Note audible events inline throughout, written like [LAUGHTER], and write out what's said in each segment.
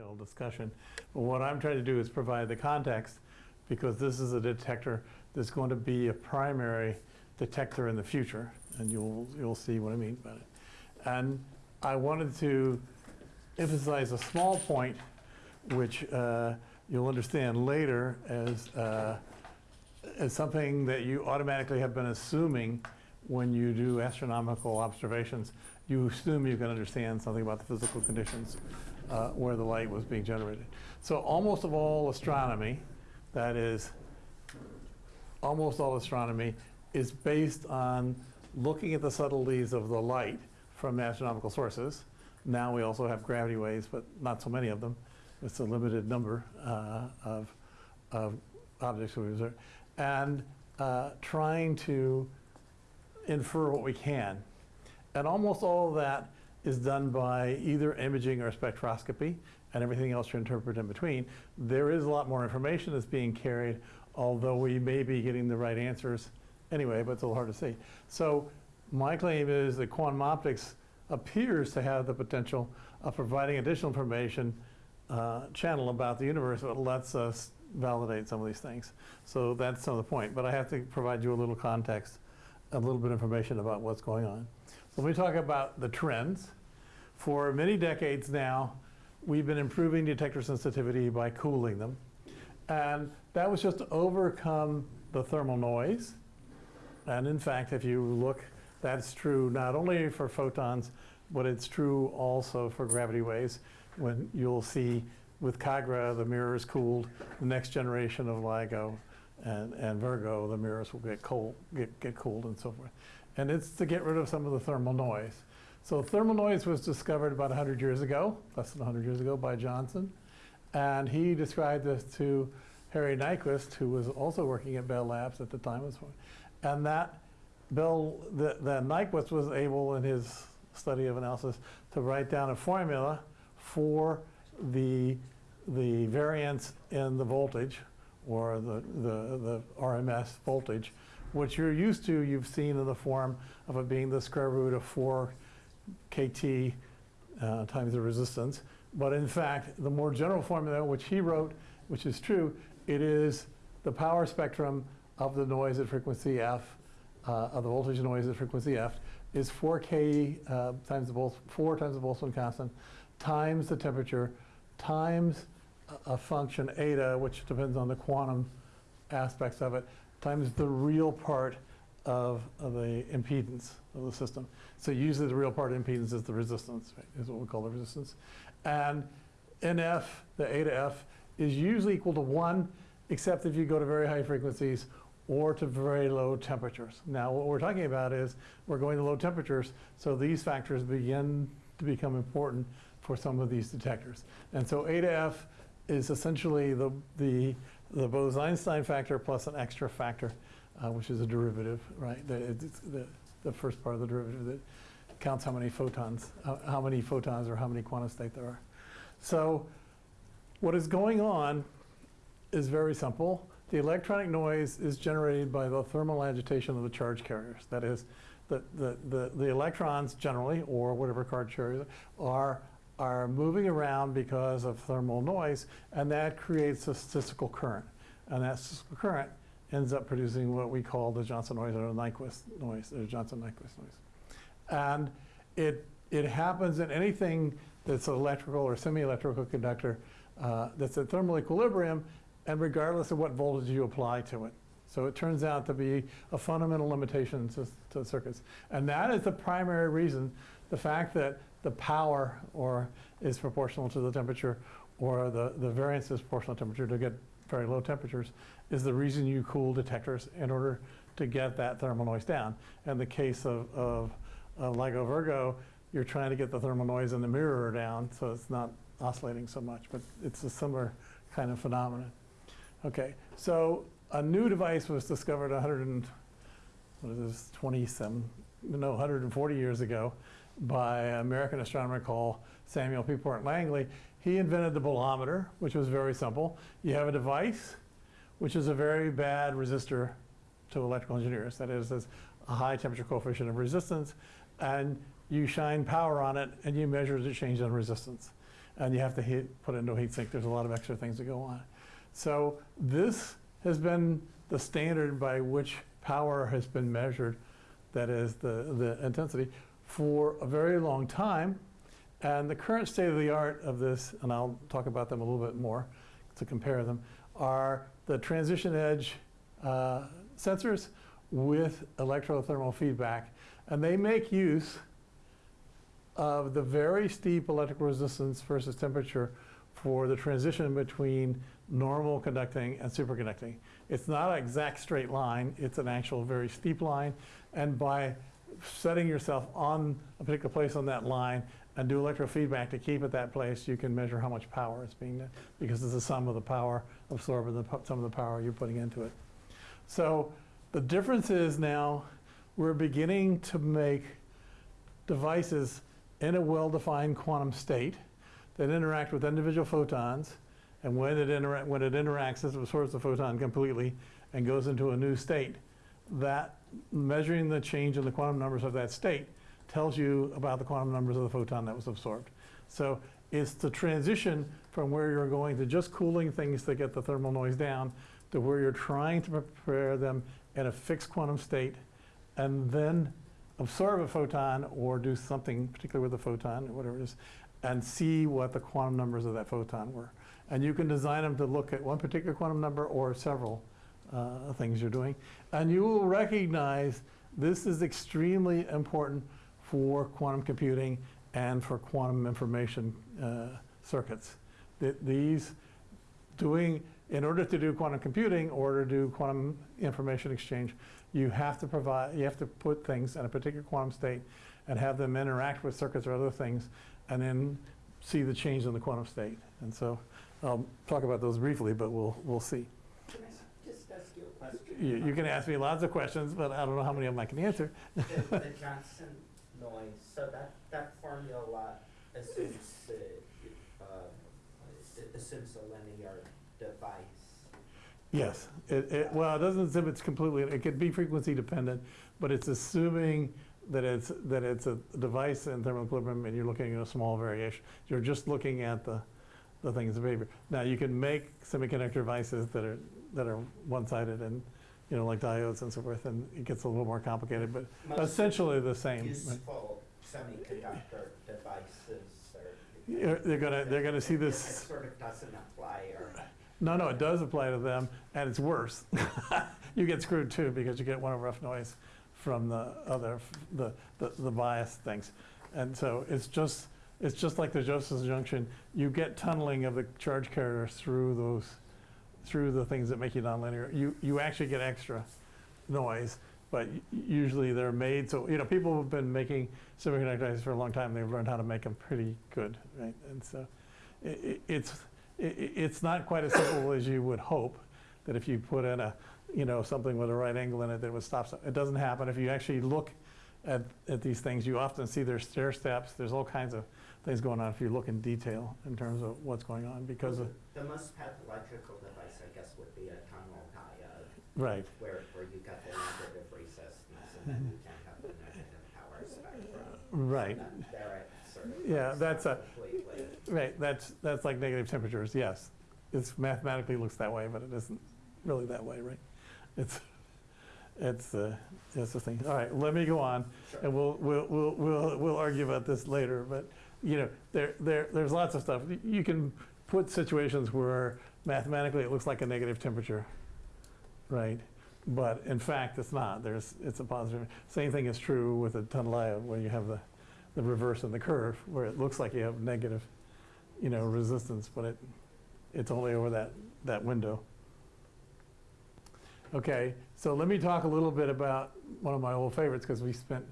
detailed discussion. But what I'm trying to do is provide the context because this is a detector that's going to be a primary detector in the future, and you'll, you'll see what I mean by it. And I wanted to emphasize a small point, which uh, you'll understand later as, uh, as something that you automatically have been assuming when you do astronomical observations. You assume you can understand something about the physical conditions uh, where the light was being generated. So almost of all astronomy, that is, almost all astronomy is based on looking at the subtleties of the light from astronomical sources. Now we also have gravity waves, but not so many of them. It's a limited number uh, of, of objects we observe. And uh, trying to infer what we can. And almost all of that is done by either imaging or spectroscopy and everything else you interpret in between. There is a lot more information that's being carried, although we may be getting the right answers anyway, but it's a little hard to see. So my claim is that quantum optics appears to have the potential of providing additional information uh, channel about the universe that lets us validate some of these things. So that's some of the point, but I have to provide you a little context, a little bit of information about what's going on. Let me talk about the trends. For many decades now, we've been improving detector sensitivity by cooling them. And that was just to overcome the thermal noise. And in fact, if you look, that's true not only for photons, but it's true also for gravity waves. When you'll see with Kagra, the mirror is cooled. The next generation of LIGO and, and Virgo, the mirrors will get cold, get, get cooled and so forth. And it's to get rid of some of the thermal noise. So thermal noise was discovered about 100 years ago, less than 100 years ago by Johnson. And he described this to Harry Nyquist, who was also working at Bell Labs at the time. And that Bell, the, the Nyquist was able in his study of analysis to write down a formula for the, the variance in the voltage or the, the, the RMS voltage, which you're used to, you've seen in the form of it being the square root of 4 kT uh, times the resistance. But in fact, the more general formula, which he wrote, which is true, it is the power spectrum of the noise at frequency f, uh, of the voltage noise at frequency f, is 4k uh, times the Boltz, 4 times the Boltzmann constant, times the temperature, times a, a function eta, which depends on the quantum aspects of it, times the real part of, of the impedance of the system. So usually the real part of impedance is the resistance, right, is what we call the resistance. And NF, the eta F, is usually equal to 1, except if you go to very high frequencies or to very low temperatures. Now what we're talking about is we're going to low temperatures, so these factors begin to become important for some of these detectors. And so eta F is essentially the, the, the Bose-Einstein factor plus an extra factor, uh, which is a derivative, right? The, the, the first part of the derivative that counts how many photons, uh, how many photons or how many quantum state there are. So what is going on is very simple. The electronic noise is generated by the thermal agitation of the charge carriers. That is, the, the, the, the electrons generally, or whatever charge carriers, are, are moving around because of thermal noise, and that creates a statistical current. And that statistical current ends up producing what we call the Johnson noise or the Nyquist noise, or Johnson-Nyquist noise. And it, it happens in anything that's an electrical or semi-electrical conductor uh, that's at thermal equilibrium, and regardless of what voltage you apply to it. So it turns out to be a fundamental limitation to, to circuits. And that is the primary reason, the fact that the power or is proportional to the temperature or the, the variance is proportional to temperature to get very low temperatures is the reason you cool detectors in order to get that thermal noise down. In the case of, of, of LIGO Virgo, you're trying to get the thermal noise in the mirror down so it's not oscillating so much, but it's a similar kind of phenomenon. Okay, so a new device was discovered 100 and, what is this, 27, no, 140 years ago by an American astronomer called Samuel Pierpont Langley. He invented the bolometer, which was very simple. You have a device, which is a very bad resistor to electrical engineers. That is, there's a high temperature coefficient of resistance, and you shine power on it, and you measure the change in resistance. and you have to put it into a heat sink. There's a lot of extra things that go on. So this has been the standard by which power has been measured, that is the, the intensity, for a very long time. And the current state of the art of this, and I'll talk about them a little bit more to compare them, are the transition edge uh, sensors with electrothermal feedback. And they make use of the very steep electrical resistance versus temperature for the transition between normal conducting and superconducting. It's not an exact straight line, it's an actual very steep line. And by setting yourself on a particular place on that line and do electrofeedback to keep it that place, you can measure how much power is being, because it's the sum of the power absorbed and the sum of the power you're putting into it. So the difference is now we're beginning to make devices in a well-defined quantum state that interact with individual photons. And when it, intera- when it interacts, it absorbs the photon completely and goes into a new state. That measuring the change in the quantum numbers of that state tells you about the quantum numbers of the photon that was absorbed. So it's the transition from where you're going to just cooling things to get the thermal noise down to where you're trying to prepare them in a fixed quantum state and then absorb a photon or do something particular with the photon or whatever it is and see what the quantum numbers of that photon were. And you can design them to look at one particular quantum number or several uh, things you're doing. And you will recognize this is extremely important for quantum computing and for quantum information uh, circuits. Th- These doing, in order to do quantum computing or to do quantum information exchange, you have to provide, you have to put things in a particular quantum state and have them interact with circuits or other things and then see the change in the quantum state. And so I'll talk about those briefly, but we'll, we'll see. Can I just ask you? You, can ask me lots of questions, but I don't know how many of them I can answer. The, the [LAUGHS] Johnson noise, so that, that formula assumes, uh, uh, assumes a linear device. Yes, it, it, well, it doesn't assume it's completely, it could be frequency dependent, but it's assuming that it's, that it's a device in thermal equilibrium and you're looking at a small variation. You're just looking at the, the things of behavior. Now, you can make semiconductor devices that are, that are one-sided and, you know, like diodes and so forth, and it gets a little more complicated, but Most essentially the same. Useful semiconductor devices are. They're gonna, they're gonna see It this. sort of doesn't apply or, No, no, it does apply to them, and it's worse. [LAUGHS] You get screwed too, because you get one of rough noise from the other, the, the the bias things. And so it's just, it's just like the Josephson junction, you get tunneling of the charge carrier through those, through the things that make you nonlinear. You, you actually get extra noise, but usually they're made, so, you know, people have been making semiconductor devices for a long time, they've learned how to make them pretty good, right? And so, i- i- it's, i- i- it's not quite as simple as you would hope, that if you put in a, you know, something with a right angle in it, that it would stop. It doesn't happen. If you actually look at, at these things, you often see there's stair steps, there's all kinds of things going on if you look in detail in terms of what's going on, because of, the most pathological device, I guess, would be a tunnel diode, right. where, where you got the negative resistance and then you can have the negative power spectrum. Right. And then sort of Yeah, that's a- completely. Right, that's, that's like negative temperatures, yes. It's mathematically looks that way, but it isn't really that way, right? It's, it's, uh, it's the thing. All right, let me go on, Sure. and we'll, we'll, we'll, we'll, we'll argue about this later, but, you know, there, there, there's lots of stuff. You can put situations where mathematically it looks like a negative temperature, right? But in fact, it's not. There's, it's a positive. Same thing is true with a tunnel diode, where you have the, the reverse in the curve, where it looks like you have negative, you know, resistance, but it, it's only over that, that window. Okay, so let me talk a little bit about one of my old favorites, because we spent,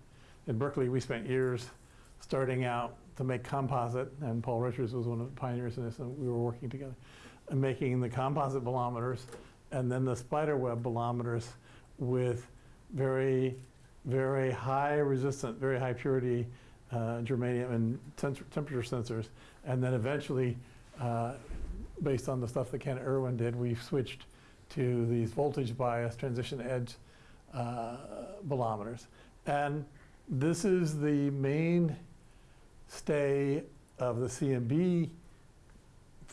in Berkeley, we spent years starting out to make composite, and Paul Richards was one of the pioneers in this, and we were working together, and making the composite bolometers, and then the spider web bolometers with very, very high resistant, very high purity uh, germanium and temperature sensors. And then eventually, uh, based on the stuff that Ken Irwin did, we switched to these voltage bias transition edge uh, bolometers. And this is the main stay of the CMB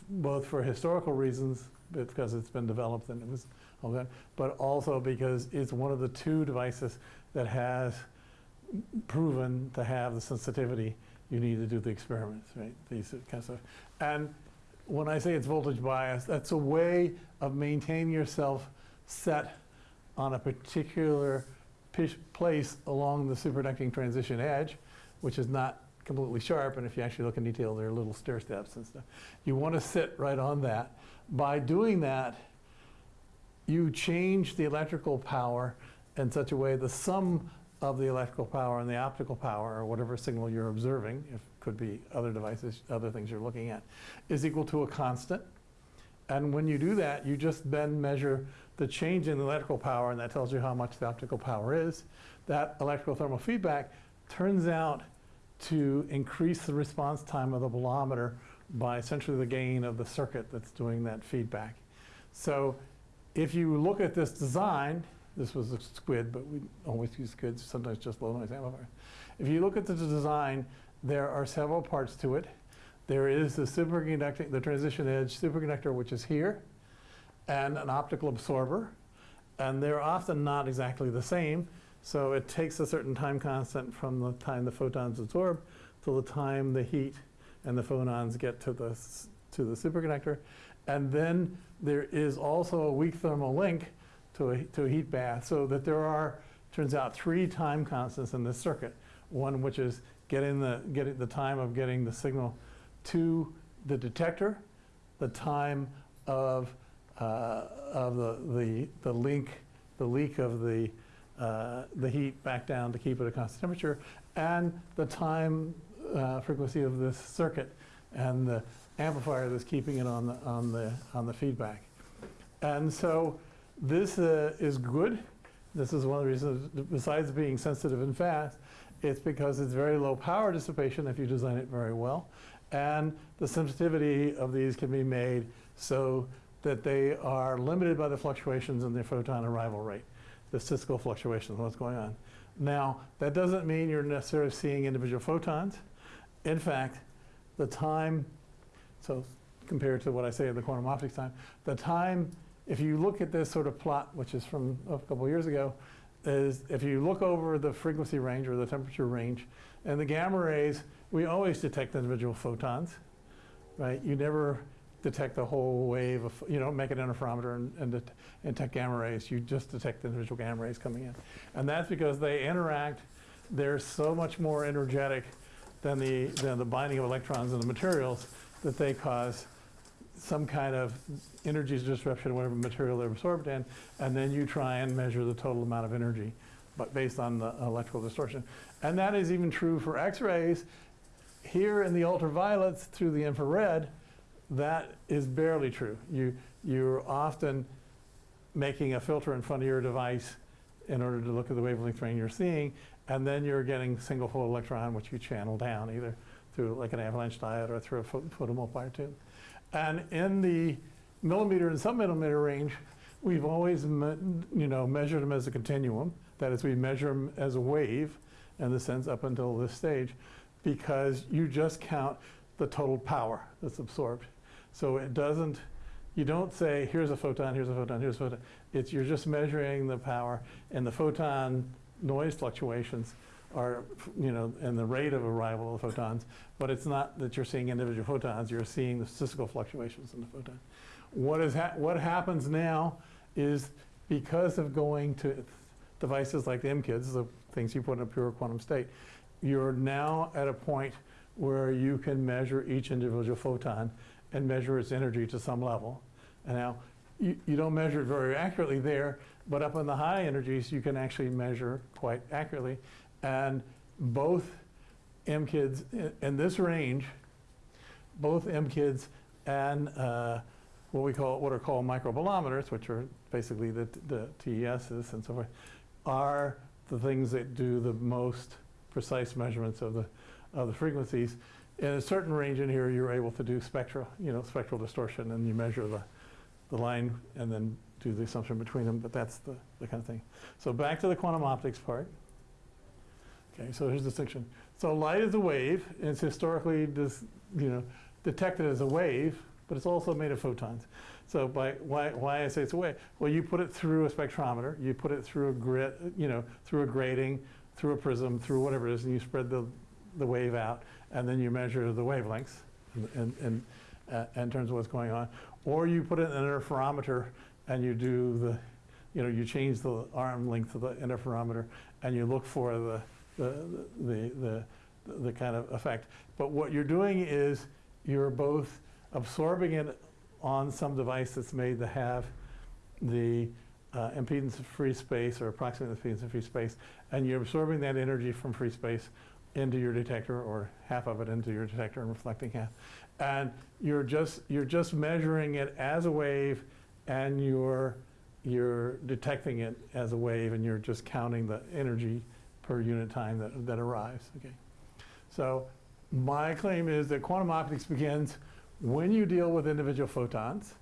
both for historical reasons, because it's been developed and it was all that, but also because it's one of the two devices that has proven to have the sensitivity you need to do the experiments, right? These kind of stuff. And when I say it's voltage bias, that's a way of maintaining yourself set on a particular place along the superconducting transition edge, which is not completely sharp, and if you actually look in detail, there are little stair steps and stuff. You want to sit right on that. By doing that, you change the electrical power in such a way the sum of the electrical power and the optical power, or whatever signal you're observing, if could be other devices, other things you're looking at, is equal to a constant. And when you do that, you just then measure the change in the electrical power, and that tells you how much the optical power is. That electrical thermal feedback turns out to increase the response time of the bolometer by essentially the gain of the circuit that's doing that feedback. So if you look at this design, this was a SQUID, but we always use SQUIDs, sometimes just low noise amplifier. If you look at the design, there are several parts to it. There is the superconducting, the transition edge superconductor, which is here, and an optical absorber. And they're often not exactly the same. So it takes a certain time constant from the time the photons absorb till the time the heat and the photons get to the, to the superconductor. And then there is also a weak thermal link to a, to a heat bath, so that there are, turns out, three time constants in this circuit. One which is getting the, getting the time of getting the signal to the detector, the time of, uh, of the, the, the link, the leak of the, uh, the heat back down to keep it at constant temperature, and the time uh, frequency of this circuit, and the amplifier that's keeping it on the, on the, on the feedback. And so this uh, is good. This is one of the reasons, besides being sensitive and fast, it's because it's very low power dissipation if you design it very well. And the sensitivity of these can be made so that they are limited by the fluctuations in the photon arrival rate, the statistical fluctuations, what's going on. Now, that doesn't mean you're necessarily seeing individual photons. In fact, the time, so compared to what I say in the quantum optics time, the time, if you look at this sort of plot, which is from a couple years ago, is if you look over the frequency range or the temperature range, and the gamma rays, we always detect individual photons, right? You never detect the whole wave of, you don't make an interferometer and, and detect gamma rays. You just detect the individual gamma rays coming in. And that's because they interact, they're so much more energetic than the, than the binding of electrons in the materials that they cause some kind of energy disruption in whatever material they're absorbed in, and then you try and measure the total amount of energy, but based on the electrical distortion. And that is even true for X-rays. Here in the ultraviolets through the infrared, that is barely true. You, you're often making a filter in front of your device in order to look at the wavelength range you're seeing, and then you're getting single photo electron, which you channel down either through like an avalanche diode or through a pho- photomultiplier tube. And in the millimeter and submillimeter range, we've always, you know, measured them as a continuum. That is, we measure them as a wave, in the sense up until this stage, because you just count the total power that's absorbed. So it doesn't, you don't say, here's a photon, here's a photon, here's a photon. It's, you're just measuring the power, and the photon noise fluctuations are, you know, and the rate of arrival of photons, but it's not that you're seeing individual photons, you're seeing the statistical fluctuations in the photon. What is hap- what happens now is because of going to devices like the MKIDs, the things you put in a pure quantum state, you're now at a point where you can measure each individual photon and measure its energy to some level. And now, you, you don't measure it very accurately there, but up in the high energies, you can actually measure quite accurately. And both MKIDs i- in this range, both MKIDs and uh, what we call, what are called microbolometers, which are basically the, the TESs and so forth, are the things that do the most precise measurements of the, of the frequencies. In a certain range in here, you're able to do spectral, you know, spectral distortion, and you measure the, the line and then do the assumption between them, but that's the, the kind of thing. So back to the quantum optics part. Okay, so here's the distinction. So light is a wave, and it's historically dis, you know, detected as a wave but it's also made of photons. So by, why, why I say it's a wave? Well, you put it through a spectrometer, you put it through a grid, you know, through a grating, through a prism, through whatever it is, and you spread the, the wave out, and then you measure the wavelengths in, in, uh, in terms of what's going on. Or you put it in an interferometer and you do the, you know, you change the arm length of the interferometer and you look for the, the, the, the, the kind of effect. But what you're doing is you're both absorbing it on some device that's made to have the uh, impedance of free space or approximate the impedance of free space, and you're absorbing that energy from free space into your detector or half of it into your detector and reflecting half. And you're just, you're just measuring it as a wave and you're, you're detecting it as a wave and you're just counting the energy per unit time that, that arrives, okay? So my claim is that quantum optics begins when you deal with individual photons,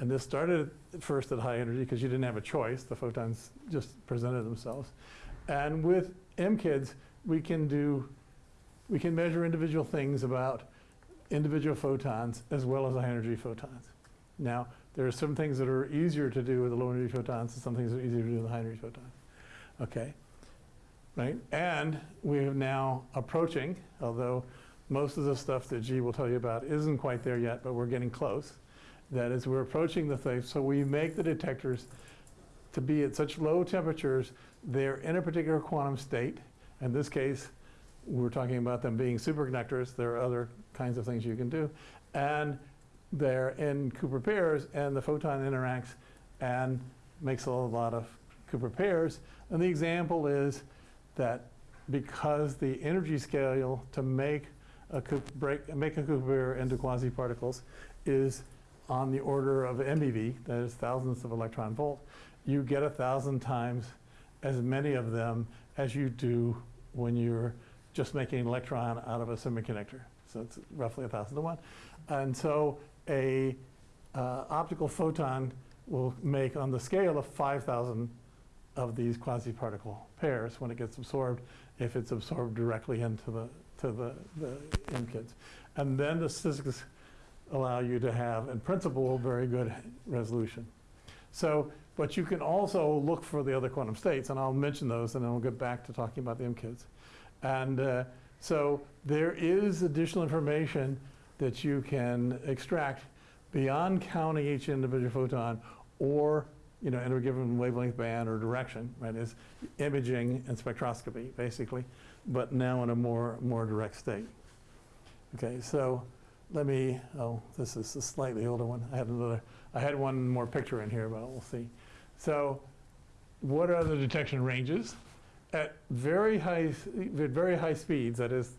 and this started first at high energy because you didn't have a choice, the photons just presented themselves. And with MKIDs, we can do, we can measure individual things about individual photons as well as high energy photons. Now, there are some things that are easier to do with the low energy photons and some things that are easier to do with the high energy photons. Okay? Right? And we are now approaching, although most of the stuff that G will tell you about isn't quite there yet, but we're getting close. That is, we're approaching the thing, so we make the detectors to be at such low temperatures, they're in a particular quantum state. In this case, we're talking about them being superconductors. There are other kinds of things you can do. And they're in Cooper pairs, and the photon interacts and makes a lot of Cooper pairs. And the example is that because the energy scale to make a Cooper, break, make a Cooper pair into quasi-particles is on the order of meV, that is thousandths of electron volt, you get a thousand times as many of them as you do when you're just making an electron out of a semiconductor. So it's roughly a thousand to one. And so a uh, optical photon will make on the scale of 5,000 of these quasi-particle pairs when it gets absorbed, if it's absorbed directly into the, to the, the MKIDs. And then the statistics allow you to have, in principle, very good resolution. So, but you can also look for the other quantum states, and I'll mention those, and then we'll get back to talking about the MKIDs. And uh, so there is additional information that you can extract beyond counting each individual photon or you know, in a given wavelength band or direction, right, is imaging and spectroscopy, basically, but now in a more, more direct state. Okay, so let me, oh, this is a slightly older one. I had another, I had one more picture in here, but we'll see. So what are the detection ranges? At very high, at very high speeds, that is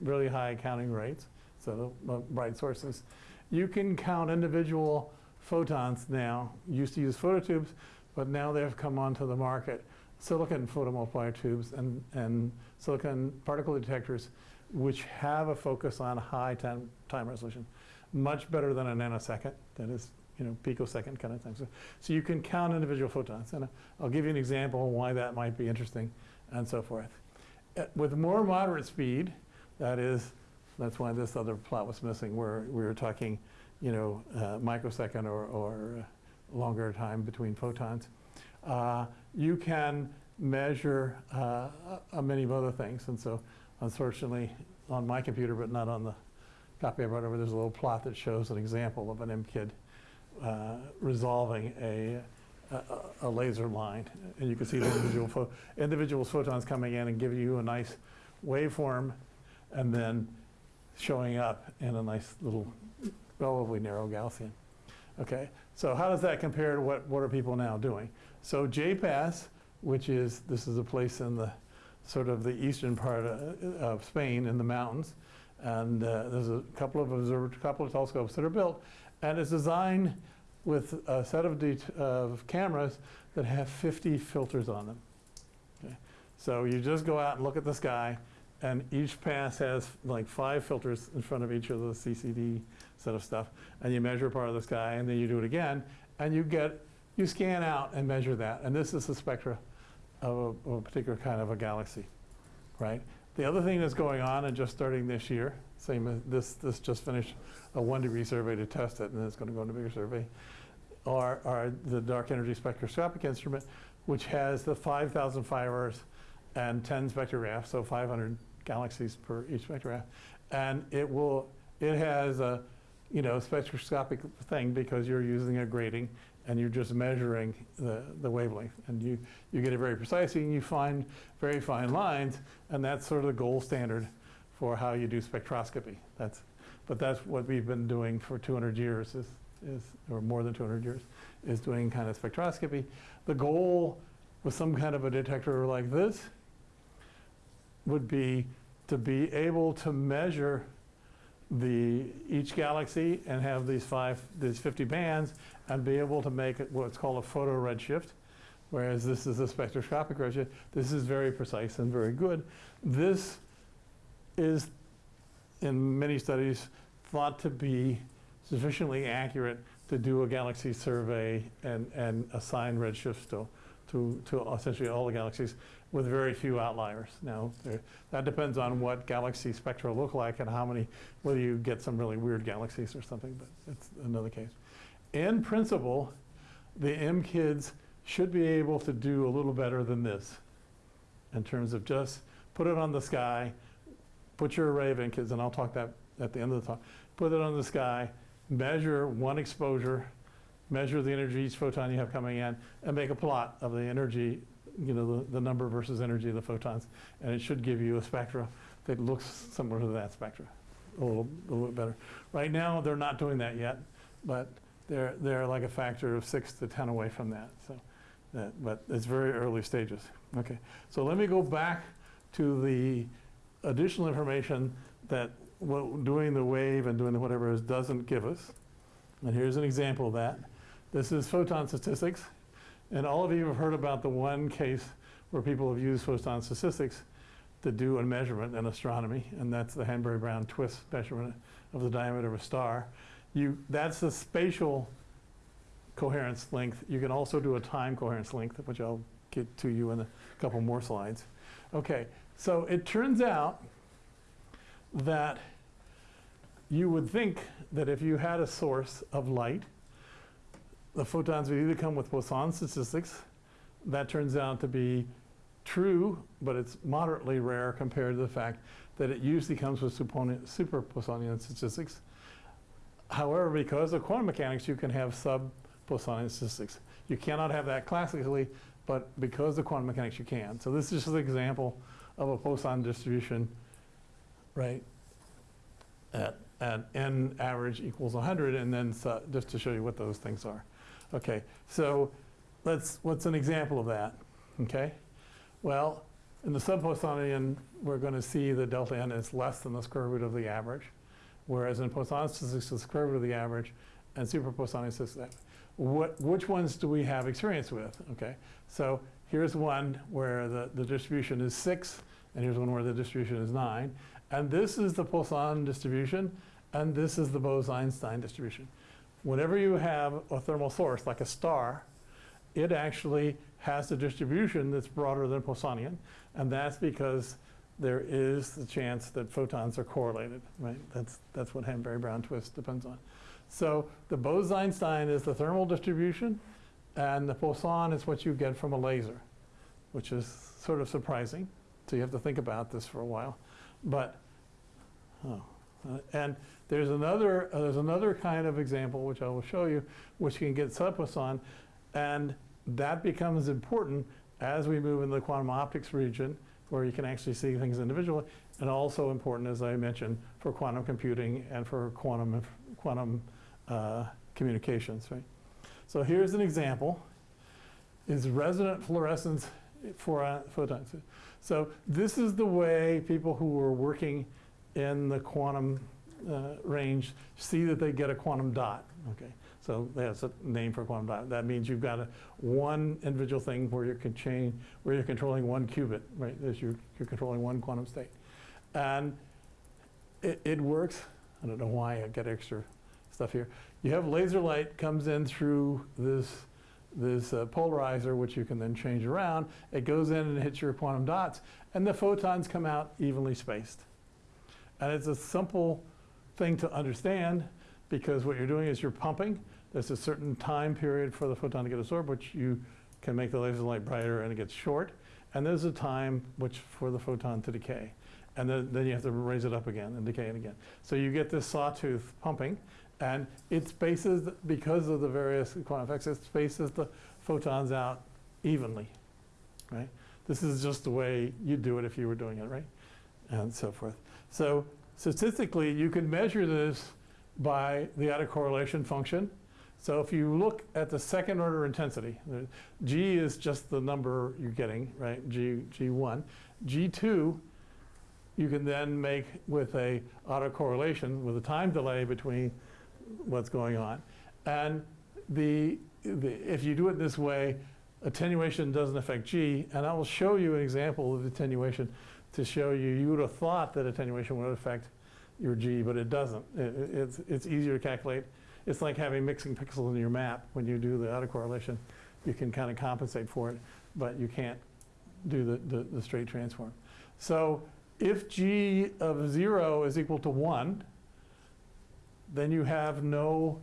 really high counting rates, so uh, bright sources, you can count individual photons now. Used to use phototubes, but now they've come onto the market. Silicon photomultiplier tubes and, and silicon particle detectors which have a focus on high time, time resolution, much better than a nanosecond, that is, you know, picosecond kind of thing. So, so you can count individual photons, and I'll give you an example why that might be interesting, and so forth. Uh, with more moderate speed, that is, that's why this other plot was missing, where we were talking, you know, uh, microsecond or, or uh, longer time between photons. Uh, you can measure uh, a many of other things, and so unfortunately, on my computer, but not on the copy I brought over, there's a little plot that shows an example of an MKID uh, resolving a, a, a, laser line. And you can see the individual, individual photons coming in and giving you a nice waveform and then showing up in a nice little, relatively narrow Gaussian. Okay, so how does that compare to what, what are people now doing? So J-PAS, which is, this is a place in the sort of the eastern part of, Spain in the mountains. And uh, there's a couple of observer, couple of telescopes that are built, and it's designed with a set of, of cameras that have 50 filters on them. Okay. So you just go out and look at the sky, and each pass has like five filters in front of each of the CCD set of stuff, and you measure part of the sky, and then you do it again, and you get, you scan out and measure that, and this is the spectra of a, of a particular kind of a galaxy, right? The other thing that's going on and just starting this year, same as this, this just finished a one degree survey to test it, and then it's going to go into a bigger survey, are, are the dark energy spectroscopic instrument, which has the 5,000 fibers and 10 spectrographs, so 500 galaxies per each spectrograph. And it will, it has a, you know, spectroscopic thing because you're using a grating and you're just measuring the, the wavelength. And you, you get it very precisely and you find very fine lines, and that's sort of the gold standard for how you do spectroscopy. That's, but that's what we've been doing for 200 years, is, is, or more than 200 years, is doing kind of spectroscopy. The goal with some kind of a detector like this would be to be able to measure the, each galaxy and have these five, these 50 bands and be able to make what's called a photo redshift, whereas this is a spectroscopic redshift. This is very precise and very good. This is, in many studies, thought to be sufficiently accurate to do a galaxy survey and, and assign redshifts to, to, to essentially all the galaxies with very few outliers. Now, there, that depends on what galaxy spectra look like and how many, whether you get some really weird galaxies or something, but it's another case. In principle, the MKIDs should be able to do a little better than this in terms of just put it on the sky, put your array of MKIDs, and I'll talk that at the end of the talk, put it on the sky, measure one exposure, measure the energy each photon you have coming in, and make a plot of the energy, you know, the, the number versus energy of the photons. And it should give you a spectra that looks similar to that spectra, a little, a little bit better. Right now, they're not doing that yet, but they're, they're like a factor of six to 10 away from that. So, that, but it's very early stages. Okay, so let me go back to the additional information that what doing the wave and doing the whatever is doesn't give us. And here's an example of that. This is photon statistics. And all of you have heard about the one case where people have used photon statistics to do a measurement in astronomy, and that's the Hanbury-Brown Twiss measurement of the diameter of a star. You, that's the spatial coherence length. You can also do a time coherence length, which I'll get to you in a couple more slides. Okay, so it turns out that you would think that if you had a source of light, the photons would either come with Poisson statistics. That turns out to be true, but it's moderately rare compared to the fact that it usually comes with super Poissonian statistics. However, because of quantum mechanics, you can have sub-Poissonian statistics. You cannot have that classically, but because of quantum mechanics, you can. So this is just an example of a Poisson distribution, right, at, at n average equals 100, and then so- just to show you what those things are. Okay, so let's, what's an example of that, okay? Well, in the sub-Poissonian, we're going to see the delta n is less than the square root of the average, whereas in Poisson statistics, the square root of the average, and super Poissonian statistics, uh, what, which ones do we have experience with, okay? So here's one where the, the distribution is six, and here's one where the distribution is nine. And this is the Poisson distribution, and this is the Bose-Einstein distribution. Whenever you have a thermal source, like a star, it actually has a distribution that's broader than Poissonian, and that's because there is the chance that photons are correlated, right? That's, that's what Hanbury-Brown Twiss depends on. So the Bose-Einstein is the thermal distribution, and the Poisson is what you get from a laser, which is sort of surprising. So you have to think about this for a while. But, oh, uh, and there's another, uh, there's another kind of example, which I will show you, which you can get sub-Poisson, and that becomes important as we move into the quantum optics region, where you can actually see things individually, and also important, as I mentioned, for quantum computing and for quantum, quantum uh, communications, right? So here's an example, is resonant fluorescence for uh, photons. So this is the way people who were working in the quantum uh, range see that they get a quantum dot, okay? So that's a name for quantum dot. That means you've got a one individual thing where you can change, where you're controlling one qubit, right? As you're, you're controlling one quantum state. And it, it works. I don't know why I get extra stuff here. You have laser light comes in through this, this uh, polarizer, which you can then change around. It goes in and hits your quantum dots, and the photons come out evenly spaced. And it's a simple thing to understand because what you're doing is you're pumping. There's a certain time period for the photon to get absorbed, which you can make the laser light brighter and it gets short. And there's a time which for the photon to decay. And then, then you have to raise it up again and decay it again. So you get this sawtooth pumping and it spaces, because of the various quantum effects, it spaces the photons out evenly, right? This is just the way you'd do it if you were doing it, right? And so forth. So statistically, you can measure this by the autocorrelation function. So if you look at the second order intensity, G is just the number you're getting, right? G, G1. G2, you can then make with a autocorrelation with a time delay between what's going on. And the, the, if you do it this way, attenuation doesn't affect G, and I will show you an example of attenuation to show you, you would have thought that attenuation would affect your G, but it doesn't. It- it- it's, it's easier to calculate. It's like having mixing pixels in your map. When you do the autocorrelation, you can kind of compensate for it, but you can't do the, the, the straight transform. So if G of zero is equal to one, then you have no,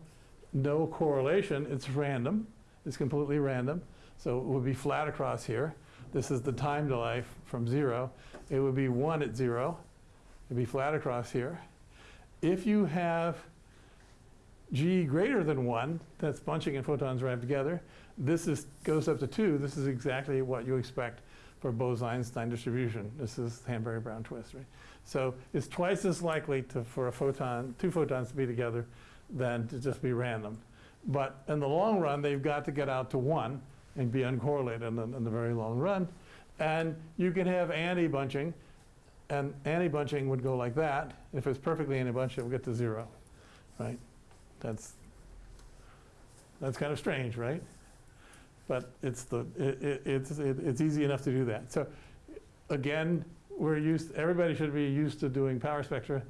no correlation. It's random. It's completely random. So it would be flat across here. This is the time delay from zero. It would be one at zero. It'd be flat across here. If you have G greater than one, that's bunching and photons rammed together. This is, goes up to two. This is exactly what you expect for Bose-Einstein distribution. This is Hanbury-Brown Twiss, right? So it's twice as likely to, for a photon, two photons to be together than to just be random. But in the long run, they've got to get out to one and be uncorrelated in the, in the very long run. And you can have anti-bunching, and anti-bunching would go like that. If it's perfectly anti-bunched, it will get to zero, right? That's, that's kind of strange, right? But it's the, it, it, it's, it, it's easy enough to do that. So again, we're used, everybody should be used to doing power spectra.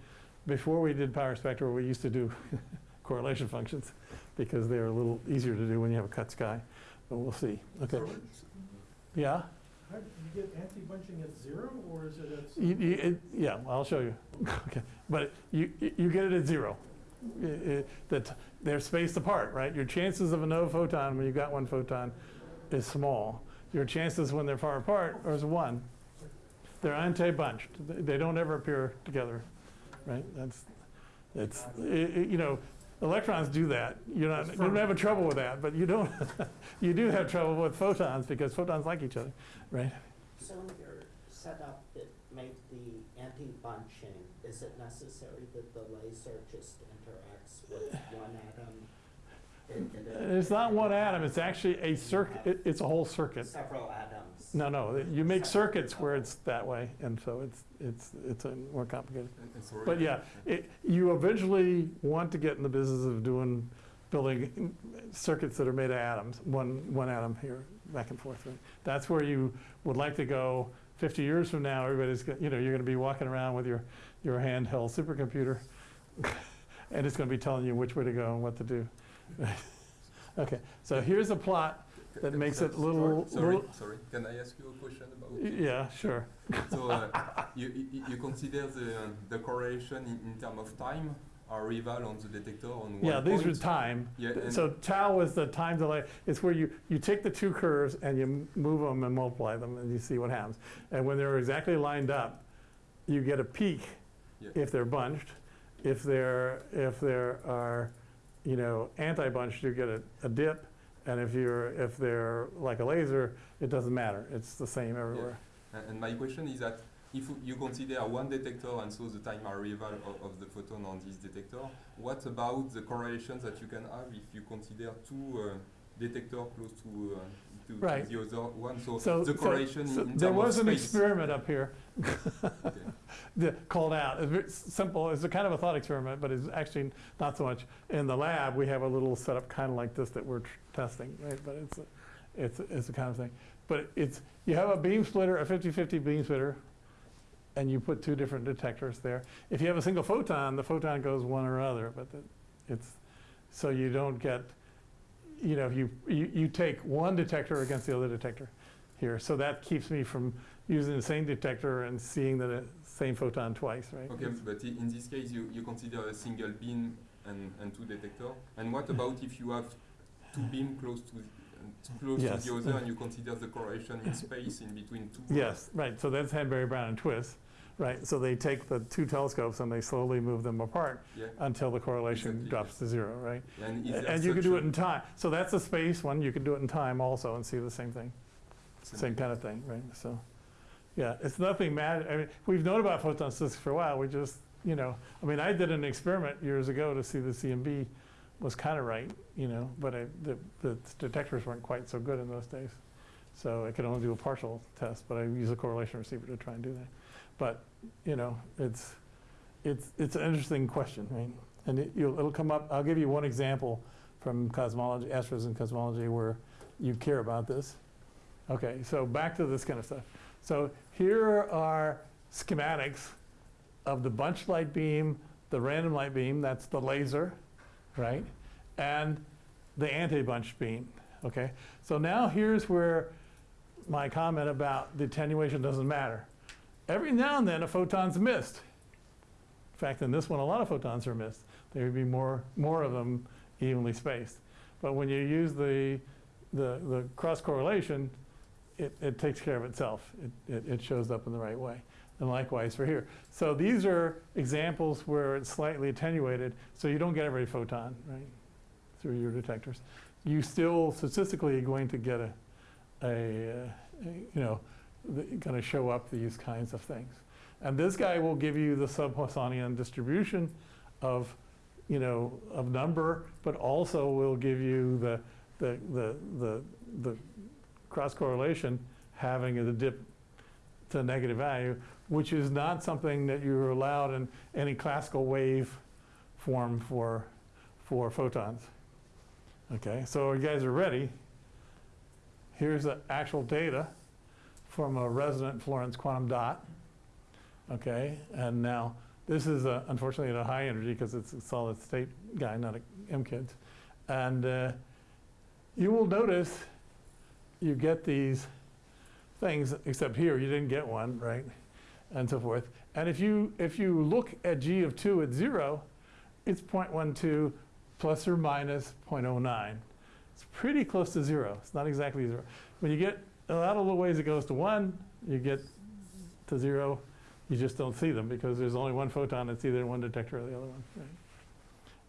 Before we did power spectra, we used to do [LAUGHS] correlation functions because they're a little easier to do when you have a cut sky. But we'll see. Okay. Yeah? You get anti-bunching at zero, or is it at? You, you, it, yeah, I'll show you. [LAUGHS] okay. But you, you get it at zero. I- I- that they're spaced apart, right? Your chances of a no photon when you've got one photon is small. Your chances when they're far apart is one. They're anti-bunched. They they don't ever appear together, right? That's, it's, i- i- you know, electrons do that. You're not, you don't have a trouble with that, but you don't, [LAUGHS] you do have trouble with photons because photons like each other, right? So in your setup that make the anti-bunching, is it necessary that the laser just interacts with one atom? It- it- It's not one atom, it's actually a circuit, it's a whole circuit. Several atoms. No, no, you make circuits where it's that way, and so it's, it's, it's uh, more complicated. And- and sorry. But yeah, it, you eventually want to get in the business of doing, building circuits that are made of atoms, one, one atom here, back and forth. right? That's where you would like to go fifty years from now, everybody's, you know, you're gonna be walking around with your, your handheld supercomputer, [LAUGHS] and it's gonna be telling you which way to go and what to do. [LAUGHS] Okay, so here's a plot, that makes it little- Sorry, little- sorry. Can I ask you a question about? yeah, sure. [LAUGHS] So uh, you, you, you consider the, the correlation in, in terms of time arrival on the detector on one Yeah, these are point? time. Yeah, So tau is the time delay. It's where you, you take the two curves and you move them and multiply them and you see what happens. And when they're exactly lined up, you get a peak Yeah. if they're bunched. If they're, if there are, you know, anti-bunched, you get a, a dip. And if you're, if they're like a laser, it doesn't matter. It's the same everywhere. And, and my question is that if you consider one detector and so the time arrival of, of the photon on this detector, what about the correlations that you can have if you consider two uh, detectors close to, uh, to, to Right. the other one? So, So, the correlation so in there was an space. experiment up here Okay. [LAUGHS] called out. It's very simple. It's a kind of a thought experiment, but it's actually not so much. In the lab, we have a little setup kind of like this that we're tr- testing, right? But it's a, it's a- it's the kind of thing. But it's you have a beam splitter, a 50-50 beam splitter, and you put two different detectors there. If you have a single photon, the photon goes one or other, but the, it's so you don't get you know, you, you, you take one detector against the other detector here. So that keeps me from using the same detector and seeing the same photon twice, right? Okay, but in this case, you, you consider a single beam and, and two detector. And what about if you have two beam close to uh, close Yes. to the other, and you consider the correlation in space in between two? Yes, right, so that's Hanbury, Brown, and Twiss, right? So they take the two telescopes and they slowly move them apart Yeah. until the correlation Exactly, drops to zero, right? And, And you can do it in time. So that's a space one, you can do it in time also and see the same thing, same kind of thing, right? So, yeah, it's nothing mad, I mean, we've known about photon physics for a while, we just, you know, I mean, I did an experiment years ago to see the CMB was kind of right, you know, but I, the, the detectors weren't quite so good in those days. So I could only do a partial test, but I use a correlation receiver to try and do that. But, you know, it's, it's, it's an interesting question, right? And it, it'll come up, I'll give you one example from cosmology, astros and cosmology where you care about this. Okay, so back to this kind of stuff. So here are schematics of the bunch light beam, the random light beam, that's the laser, right? And the anti-bunch beam, okay? So now here's where my comment about the attenuation doesn't matter. Every now and then a photon's missed. In fact, in this one, a lot of photons are missed. There would be more, more of them evenly spaced. But when you use the, the, the cross correlation, it, it takes care of itself. It, it, it shows up in the right way. And likewise for here. So these are examples where it's slightly attenuated, so you don't get every photon, right, through your detectors. You still statistically are going to get a, a, uh, a you know, going to show up these kinds of things. And this guy will give you the sub-Poissonian distribution of, you know, of number, but also will give you the, the, the, the, the cross correlation having a dip to negative value, which is not something that you're allowed in any classical wave form for, for photons. Okay, so you guys are ready. Here's the actual data from a resonant fluorescence quantum dot. Okay, and now this is a, unfortunately at a high energy because it's a solid state guy, not a MKIDs. And uh, you will notice you get these things, except here you didn't get one, right? And so forth. And if you, if you look at G of 2 at 0, it's 0.12 plus or minus 0.09. It's pretty close to 0. It's not exactly 0. When you get a lot of the ways it goes to 1, you get to 0. You just don't see them because there's only one photon. It's either in one detector or the other one. Right?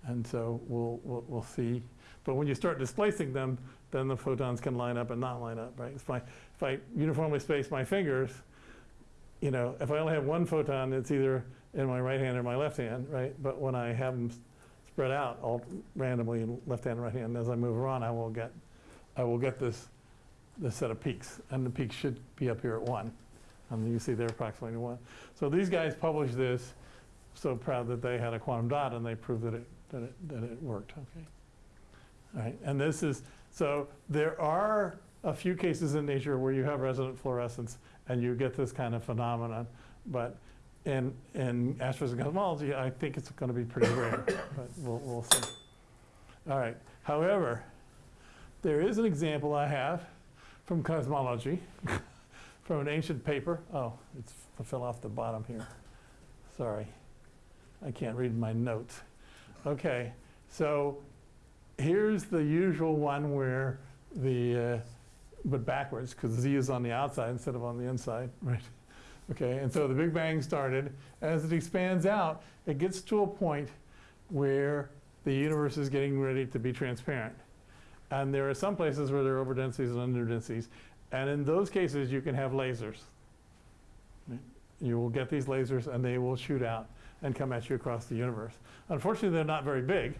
And so we'll, we'll, we'll see. But when you start displacing them, then the photons can line up and not line up, right? If I, if I uniformly space my fingers, you know, if I only have one photon, it's either in my right hand or my left hand, right? But when I have them spread out all randomly in left hand and right hand, as I move around, I will get, I will get this, this set of peaks. And the peaks should be up here at one. And you see they're approximately one. So these guys published this, so proud that they had a quantum dot and they proved that it, that it, that it worked, okay? All right, and this is, so there are a few cases in nature where you have resonant fluorescence and you get this kind of phenomenon. But in, in astrophysics I think it's going to be pretty rare, [COUGHS] but we'll, we'll see. All right, however, there is an example I have from cosmology, [LAUGHS] from an ancient paper. Oh, it fell off the bottom here. Sorry, I can't read my notes. Okay, so here's the usual one where the, uh, but backwards, because Z is on the outside instead of on the inside, [LAUGHS] right? Okay, and so the Big Bang started. As it expands out, it gets to a point where the universe is getting ready to be transparent. And there are some places where there are overdensities and underdensities. And in those cases, you can have lasers. You will get these lasers and they will shoot out and come at you across the universe. Unfortunately, they're not very big,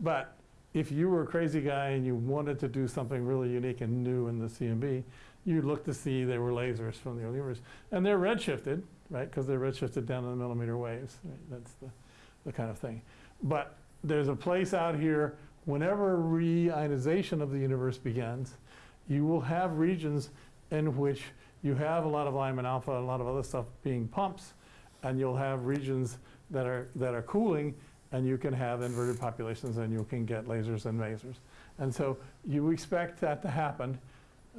but if you were a crazy guy and you wanted to do something really unique and new in the CMB, you'd look to see there were lasers from the early universe. And they're redshifted, right, because they're redshifted down in the millimeter waves. Right? That's the, the kind of thing. But there's a place out here, whenever reionization of the universe begins, you will have regions in which you have a lot of Lyman alpha, and a lot of other stuff being pumps, and you'll have regions that are, that are cooling, and you can have inverted populations, and you can get lasers and masers. And so you expect that to happen,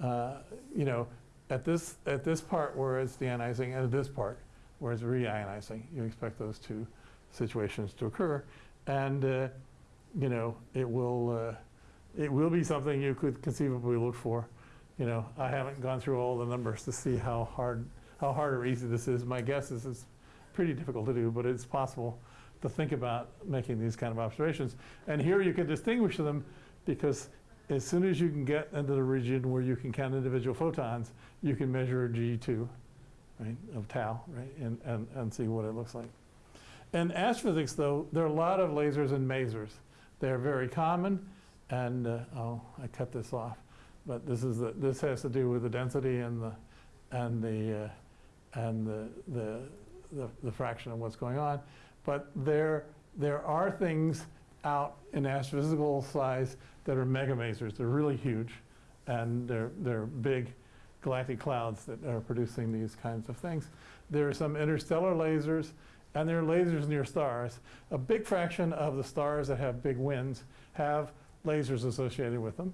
uh, you know, at this, at this part where it's deionizing and at this part where it's reionizing. You expect those two situations to occur. And, uh, you know, it will, uh, it will be something you could conceivably look for. You know, I haven't gone through all the numbers to see how hard, how hard or easy this is. My guess is it's pretty difficult to do, but it's possible to think about making these kind of observations. And here you can distinguish them because as soon as you can get into the region where you can count individual photons, you can measure G2, right, of tau, right, and, and, and see what it looks like. In astrophysics, though, there are a lot of lasers and masers. They're very common, and, uh, oh, I cut this off. But this is the, this has to do with the density and the, and the, uh, and the, the, the, the fraction of what's going on. But there, there are things out in astrophysical size that are megamasers. They're really huge, and they're, they're big galactic clouds that are producing these kinds of things. There are some interstellar lasers, and there are lasers near stars. A big fraction of the stars that have big winds have lasers associated with them,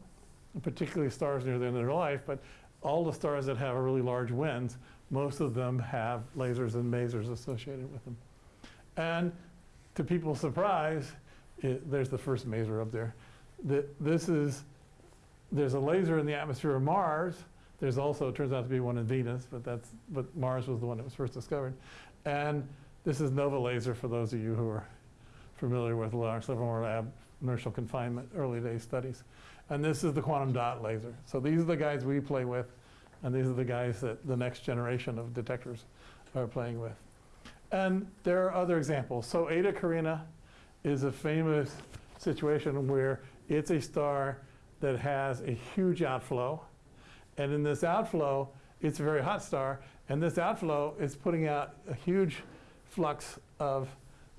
particularly stars near the end of their life, but all the stars that have really large winds, most of them have lasers and masers associated with them. And to people's surprise, it, there's the first maser up there. The, this is, there's a laser in the atmosphere of Mars. There's also, turns out to be one in Venus, but that's, but Mars was the one that was first discovered. And this is NOVA laser for those of you who are familiar with Lawrence Livermore Lab inertial confinement early day studies. And this is the quantum dot laser. So these are the guys we play with, and these are the guys that the next generation of detectors are playing with. And there are other examples. So Eta Carinae is a famous situation where it's a star that has a huge outflow. And in this outflow, it's a very hot star. And this outflow is putting out a huge flux of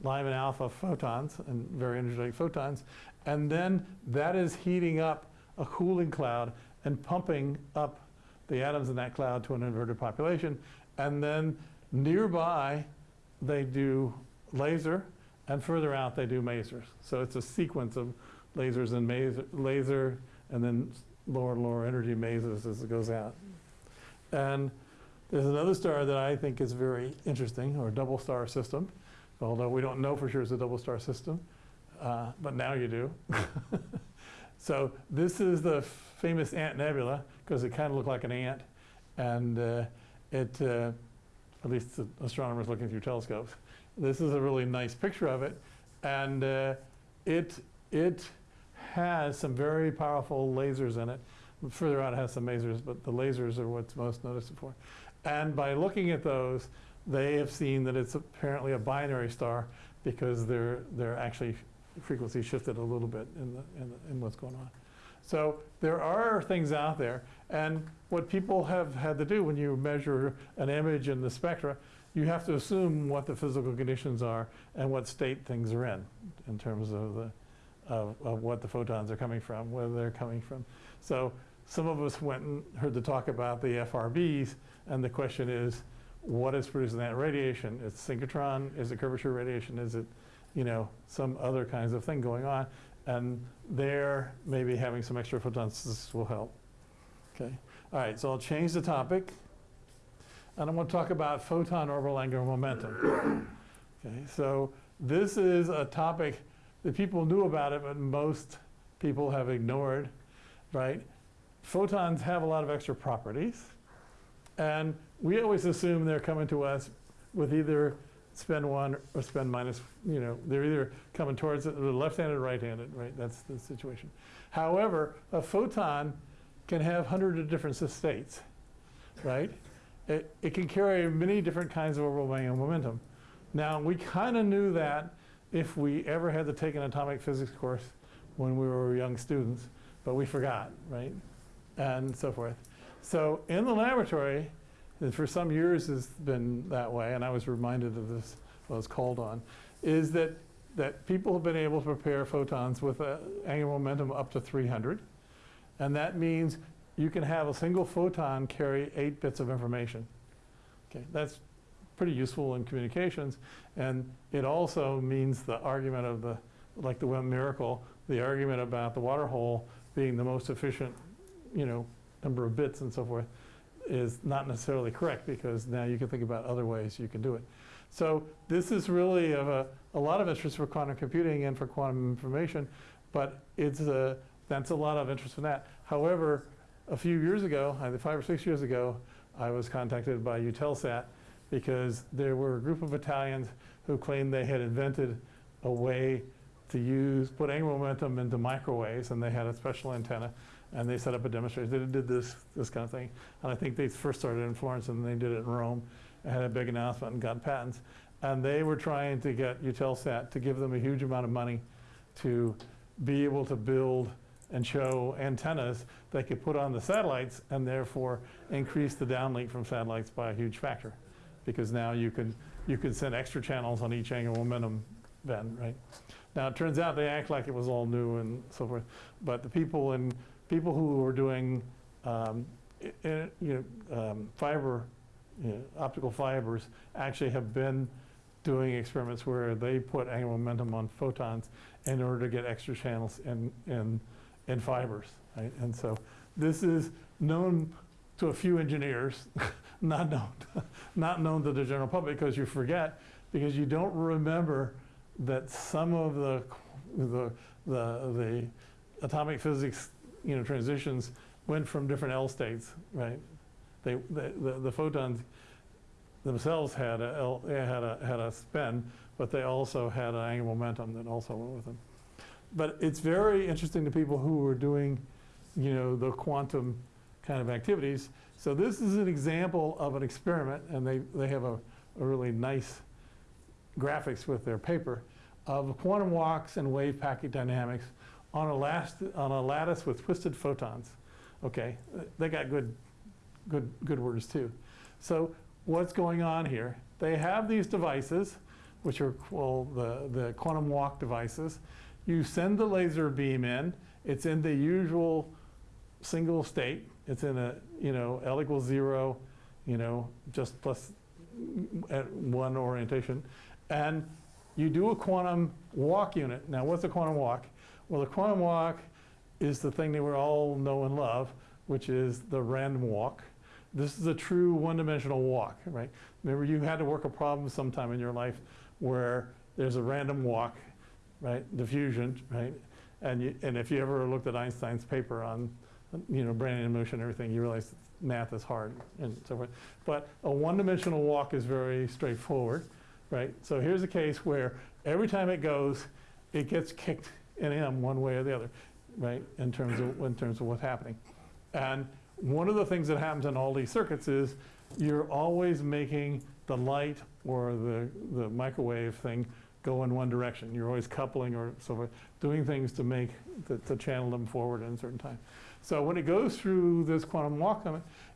Lyman alpha photons and very energetic photons. And then that is heating up a cooling cloud and pumping up the atoms in that cloud to an inverted population. And then nearby, they do laser, and further out, they do masers. So it's a sequence of lasers and maser, laser, and then lower and lower energy masers as it goes out. And there's another star that I think is very interesting, or a double star system, although we don't know for sure it's a double star system, uh, but now you do. [LAUGHS] so this is the famous Ant Nebula, because it kind of looked like an ant, and uh, it, uh, at least astronomers looking through telescopes. This is a really nice picture of it, and uh, it, it has some very powerful lasers in it. Further out it has some lasers, but the lasers are what's most noticeable for. And by looking at those, they have seen that it's apparently a binary star because they're, they're actually frequency shifted a little bit in, the, in, the, in what's going on. So there are things out there. And what people have had to do when you measure an image in the spectra, you have to assume what the physical conditions are and what state things are in, in terms of, the, of, of what the photons are coming from, where they're coming from. So some of us went and heard the talk about the FRBs, and the question is, what is producing that radiation? It's synchrotron, is it curvature radiation, is it, you know, some other kinds of thing going on? And there, maybe having some extra photons this will help. Okay, all right, so I'll change the topic. And I'm going to talk about photon orbital angular momentum. Okay, so this is a topic that people knew about it, but most people have ignored, right? Photons have a lot of extra properties. And we always assume they're coming to us with either spin one or spin minus, you know, they're either coming towards it, left-handed or right-handed, right? That's the situation. However, a photon can have hundreds of different states, right? It, it can carry many different kinds of angular momentum. Now, we kind of knew that if we ever had to take an atomic physics course when we were young students, but we forgot, right? And so forth. So in the laboratory, and for some years has been that way, and I was reminded of this when I was called on, is that, that people have been able to prepare photons with an angular momentum up to 300. And that means you can have a single photon carry eight bits of information. Okay, that's pretty useful in communications. And it also means the argument of the, like the Web miracle, the argument about the water hole being the most efficient, you know, number of bits and so forth is not necessarily correct because now you can think about other ways you can do it. So this is really of a, a lot of interest for quantum computing and for quantum information, but it's a, that's a lot of interest in that. However, a few years ago, five or six years ago, I was contacted by Eutelsat because there were a group of Italians who claimed they had invented a way to use, put angular momentum into microwaves, and they had a special antenna, and they set up a demonstration. They did this, this kind of thing. And I think they first started in Florence, and then they did it in Rome, and had a big announcement and got patents. And they were trying to get Eutelsat to give them a huge amount of money to be able to build and show antennas they could put on the satellites and therefore increase the downlink from satellites by a huge factor. Because now you can, you can send extra channels on each angular momentum band, right? Now, it turns out they act like it was all new and so forth, but the people in, people who were doing, um, you know, um, fiber, you know, optical fibers actually have been doing experiments where they put angular momentum on photons in order to get extra channels in, in, in fibers, right? And so this is known to a few engineers, [LAUGHS] not known, [LAUGHS] not known to the general public because you forget, because you don't remember that some of the, the, the, the atomic physics, you know, transitions went from different L states, right? They, the, the, photons themselves had a, L, they had a, had a spin, but they also had an angular momentum that also went with them. But it's very interesting to people who are doing, you know, the quantum kind of activities. So this is an example of an experiment, and they, they have a, a really nice graphics with their paper of quantum walks and wave packet dynamics on a, last, on a lattice with twisted photons. Okay, they got good, good, good words too. So what's going on here? They have these devices, which are well, the, the quantum walk devices. You send the laser beam in. It's in the usual single state. It's in a, you know, L equals zero, you know, just plus at one orientation. And you do a quantum walk unit. Now, what's a quantum walk? Well, the quantum walk is the thing that we all know and love, which is the random walk. This is a true one-dimensional walk, right? Remember, you had to work a problem sometime in your life where there's a random walk, right? Diffusion, right? And, you, and if you ever looked at Einstein's paper on, you know, Brownian motion and everything, you realize math is hard and so forth. But a one-dimensional walk is very straightforward, right? So here's a case where every time it goes, it gets kicked in one way or the other, right? In terms of, in terms of what's happening. And one of the things that happens in all these circuits is you're always making the light or the, the microwave thing go in one direction. You're always coupling or so forth, doing things to make, to, to channel them forward in a certain time. So when it goes through this quantum walk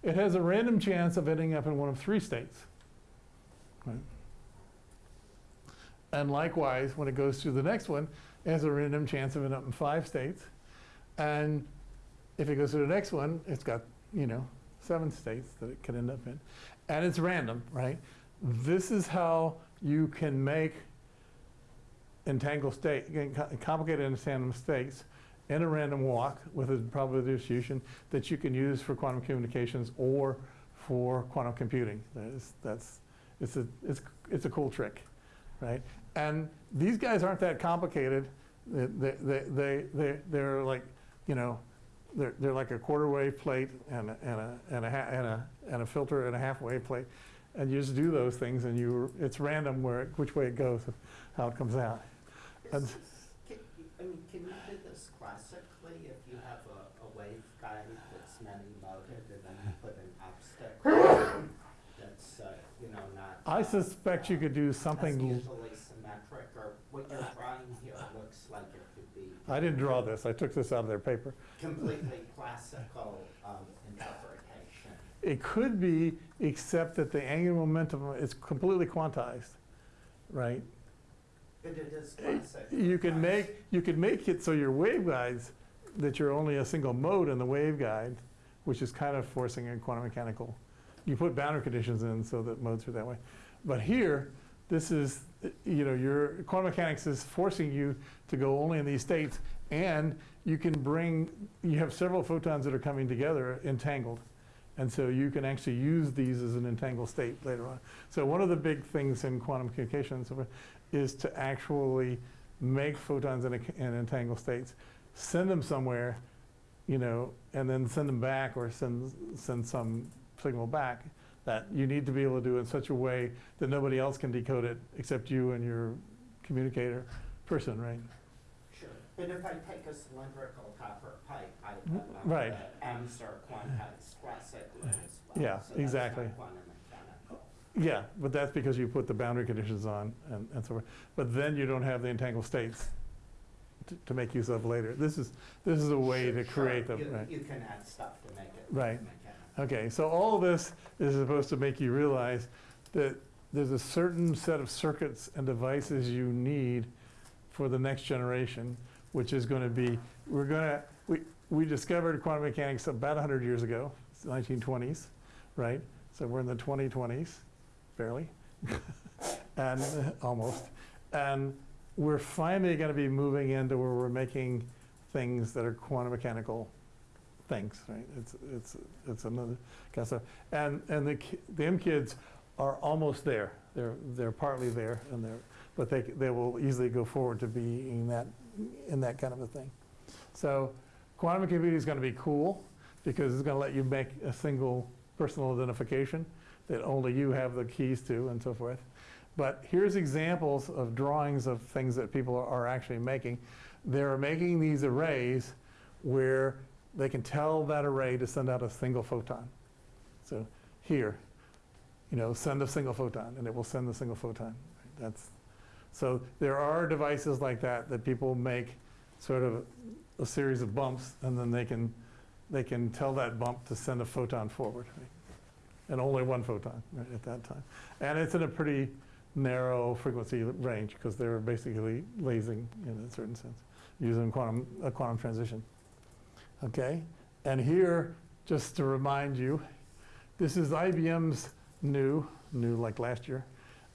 it has a random chance of ending up in one of three states. Right? And likewise, when it goes through the next one, has a random chance of ending up in five states. And if it goes to the next one, it's got, you know, seven states that it could end up in. And it's random, right? This is how you can make entangled state, complicated entangled states in a random walk with a probability distribution that you can use for quantum communications or for quantum computing. That's, that's it's, a, it's, it's a cool trick, right? And these guys aren't that complicated. They, they, they, they, they- they're like, you know, they're, they're like a quarter wave plate and a, and a, and a, and a, and a filter and a half wave plate. And you just do those things and you, it's random where, it- which way it goes, how it comes out. And- Is this- can- I mean, can you do this classically if you have a, a waveguide that's many moded and then you put an obstacle [LAUGHS] that's, uh, you know, not. I uh, suspect you could do something, usually symmetric, or what you're drawing here looks like it could be. I didn't draw this, I took this out of their paper. Completely classical, um, interpretation. It could be, except that the angular momentum is completely quantized, right? But it is classic. You can make, you can make it so your waveguides, that you're only a single mode in the waveguide, which is kind of forcing a quantum mechanical. You put boundary conditions in so that modes are that way. But here, this is, you know, your quantum mechanics is forcing you to go only in these states, and you can bring, you have several photons that are coming together entangled. And so you can actually use these as an entangled state later on. So one of the big things in quantum communication is to actually make photons in, a, in entangled states, send them somewhere, you know, and then send them back or send, send some signal back that you need to be able to do in such a way that nobody else can decode it except you and your communicator person, right? Sure, but if I take a cylindrical copper pipe, I Mm, put uh, right. are quantized classically as well. Yeah, so exactly. not quantum mechanical. Yeah, but that's because you put the boundary conditions on and, and so forth. But then you don't have the entangled states to, to make use of later. This is, this is a way Sure, to sure, create them, you- right? You can add stuff to make it Right. mechanical. Okay, so all of this is supposed to make you realize that there's a certain set of circuits and devices you need for the next generation, which is going to be, we're going to, we, we discovered quantum mechanics about 100 years ago, it's the 1920s, right? So we're in the 2020s, barely, [LAUGHS] and uh, almost. And we're finally going to be moving into where we're making things that are quantum mechanical things, right? It's, it's, it's another kind of stuff. And, and the, the MKIDs are almost there. They're, they're partly there and they're, but they, they will easily go forward to being that, in that kind of a thing. So quantum computing is gonna be cool because it's gonna let you make a single personal identification that only you have the keys to and so forth. But here's examples of drawings of things that people are actually making. They're making these arrays where they can tell that array to send out a single photon. So here, you know, send a single photon, and it will send the single photon. That's, so there are devices like that that people make sort of a series of bumps, and then they can, they can tell that bump to send a photon forward. right? And only one photon right, at that time. And it's in a pretty narrow frequency range, because they're basically lasing in a certain sense, using quantum, a quantum transition. Okay, and here, just to remind you, this is IBM's new, new like last year,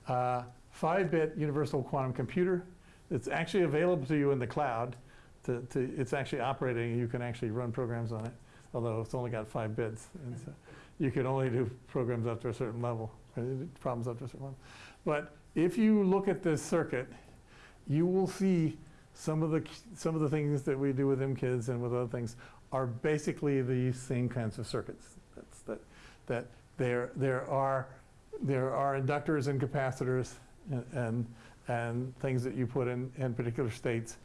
uh, five-bit universal quantum computer. It's actually available to you in the cloud. To, to, it's actually operating, you can actually run programs on it, although it's only got five bits. And so you can only do programs up to a certain level, uh, problems up to a certain level. But if you look at this circuit, you will see some of the, some of the things that we do with MKIDs and with other things are basically the same kinds of circuits. That's, that, that there, there, are, there are inductors and capacitors and, and, and things that you put in, in particular states,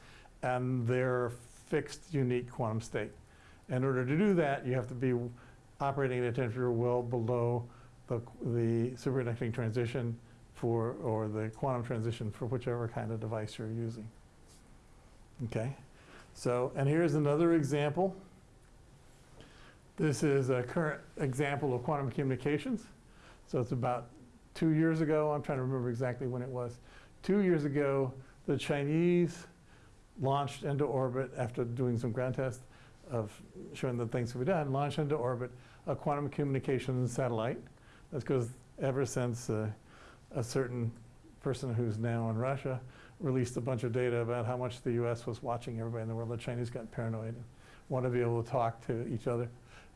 and they're fixed, unique quantum state. In order to do that, you have to be operating at a temperature well below the, the superconducting transition for, or the quantum transition for whichever kind of device you're using. Okay, so, and here's another example. This is a current example of quantum communications. So it's about two years ago, I'm trying to remember exactly when it was. Two years ago, the Chinese launched into orbit after doing some ground tests of showing that things could be done, launched into orbit a quantum communications satellite. That's because ever since uh, a certain person who's now in Russia released a bunch of data about how much the US was watching everybody in the world, the Chinese got paranoid and wanted to be able to talk to each other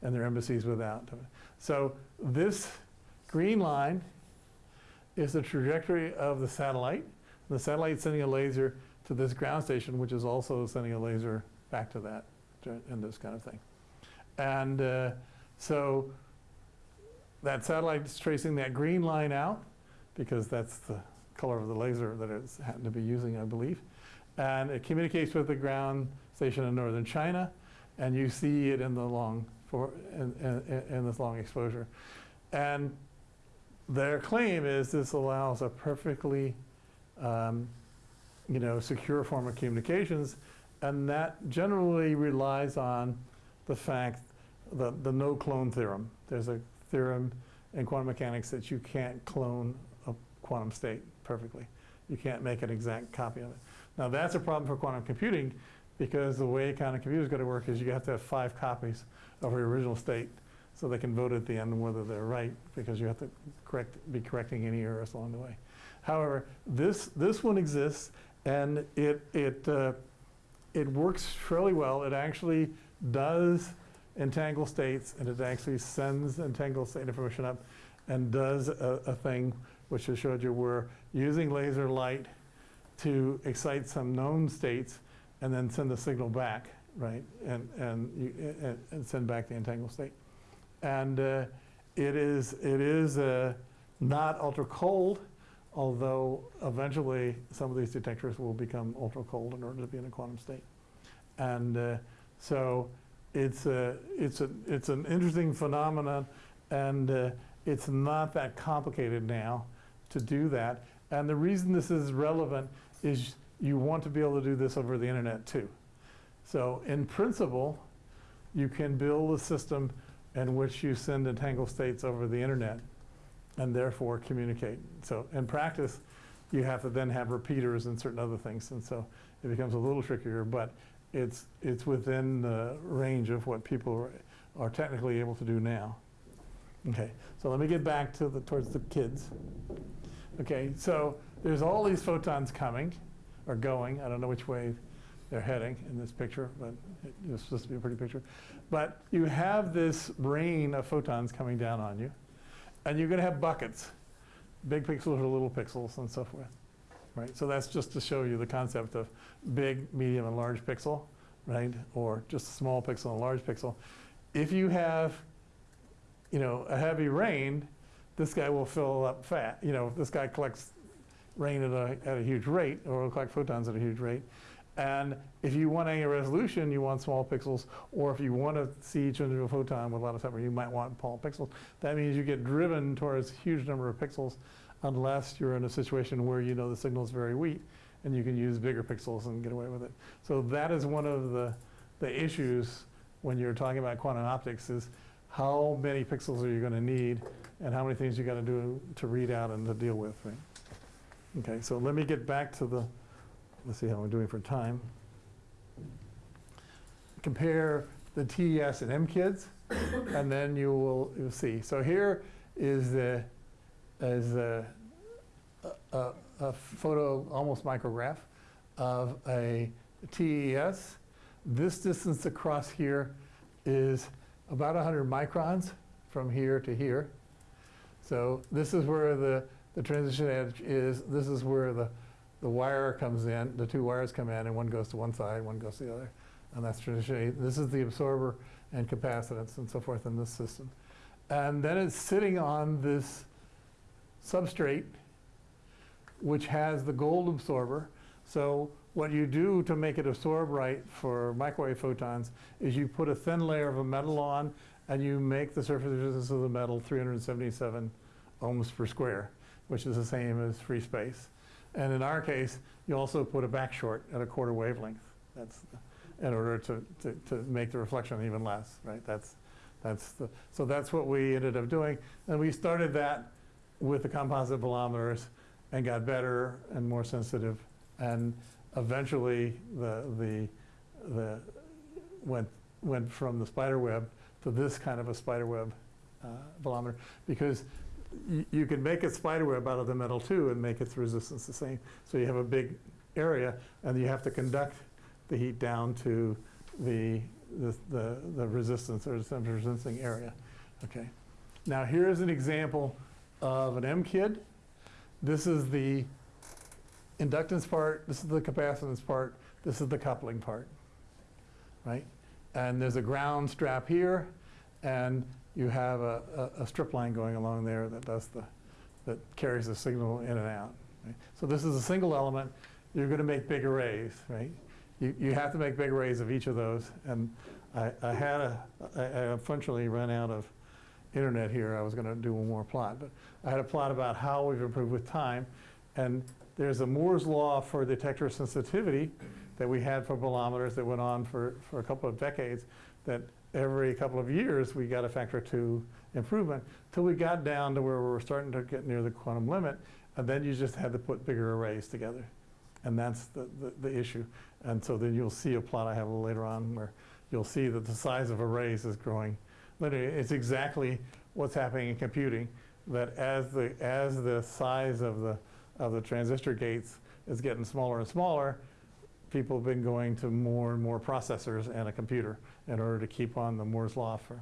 and their embassies without. So this green line is the trajectory of the satellite. The satellite's sending a laser to this ground station, which is also sending a laser back to that, and this kind of thing. And uh, so that satellite is tracing that green line out, because that's the color of the laser that it's happened to be using, I believe. And it communicates with the ground station in northern China, and you see it in the long, for, in, in, in this long exposure. And their claim is this allows a perfectly, um, you know, secure form of communications, and that generally relies on the fact, the, the no clone theorem. There's a theorem in quantum mechanics that you can't clone a quantum state perfectly. You can't make an exact copy of it. Now that's a problem for quantum computing because the way quantum computing is going to work is you have to have five copies of your original state so they can vote at the end whether they're right, because you have to correct, be correcting any errors along the way. However, this, this one exists, and it, it, uh, it works fairly well. It actually does entangle states, and it actually sends entangled state information up and does a, a thing which I showed you where using laser light to excite some known states and then send the signal back, right? And, and, you, and, and send back the entangled state. And uh, it is, it is uh, not ultra cold, although eventually some of these detectors will become ultra cold in order to be in a quantum state. And uh, so it's, a, it's, a, it's an interesting phenomenon, and uh, it's not that complicated now to do that. And the reason this is relevant is you want to be able to do this over the internet too. So in principle, you can build a system in which you send entangled states over the internet and therefore communicate. So in practice, you have to then have repeaters and certain other things. And so it becomes a little trickier, but it's, it's within the range of what people are, technically able to do now. Okay, so let me get back to the, towards the kids. Okay, so there's all these photons coming, or going, I don't know which way they're heading in this picture, but it- it's supposed to be a pretty picture. But you have this rain of photons coming down on you, and you're gonna have buckets, big pixels or little pixels and so forth, right? So that's just to show you the concept of big, medium, and large pixel, right? Or just a small pixel and a large pixel. If you have, you know, a heavy rain, this guy will fill up fat. You know, this guy collects rain at a, at a huge rate, or will collect photons at a huge rate. And if you want any resolution, you want small pixels, or if you want to see each individual photon with a lot of time, you might want small pixels. That means you get driven towards a huge number of pixels unless you're in a situation where you know the signal is very weak and you can use bigger pixels and get away with it. So that is one of the, the issues when you're talking about quantum optics is how many pixels are you going to need and how many things you got to do to read out and to deal with, right? Okay, so let me get back to the, let's see how I'm doing for time. Compare the TES and MKIDs, and then you will, you'll see. So here is the, is the, a, a, a photo, almost micrograph of a TES. This distance across here is about 100 microns from here to here. So this is where the, the transition edge is. This is where the, the wire comes in, the two wires come in, and one goes to one side, one goes to the other. And that's transition edge. This is the absorber and capacitance and so forth in this system. And then it's sitting on this substrate, which has the gold absorber. So what you do to make it absorb right for microwave photons is you put a thin layer of a metal on and you make the surface resistance of the metal 377 ohms per square, which is the same as free space. And in our case, you also put a back short at a quarter wavelength. That's in order to, to, to make the reflection even less, right? That's, that's the, so that's what we ended up doing. And we started that with the composite bolometers and got better and more sensitive. And eventually the, the, the went, went from the spider web to this kind of a spider web uh, bolometer because you can make a spider web out of the metal too and make its resistance the same. So you have a big area and you have to conduct the heat down to the, the, the, the resistance or the resisting area. Okay. Now here is an example of an MKID. This is the inductance part, this is the capacitance part, this is the coupling part, right? And there's a ground strap here, and you have a, a, a strip line going along there that does the, that carries the signal in and out. Right? So this is a single element. You're going to make big arrays, right? You, you have to make big arrays of each of those. And I, I had a, I, I unfortunately ran out of internet here. I was going to do one more plot, but I had a plot about how we've improved with time. And there's a Moore's law for detector sensitivity that we had for bolometers that went on for, for a couple of decades that every couple of years we got a factor two improvement till we got down to where we were starting to get near the quantum limit and then you just had to put bigger arrays together. And that's the, the, the issue. And so then you'll see a plot I have a little later on where you'll see that the size of arrays is growing. Literally, it's exactly what's happening in computing, that as the, as the size of the, of the transistor gates is getting smaller and smaller, people have been going to more and more processors and a computer in order to keep on the Moore's law for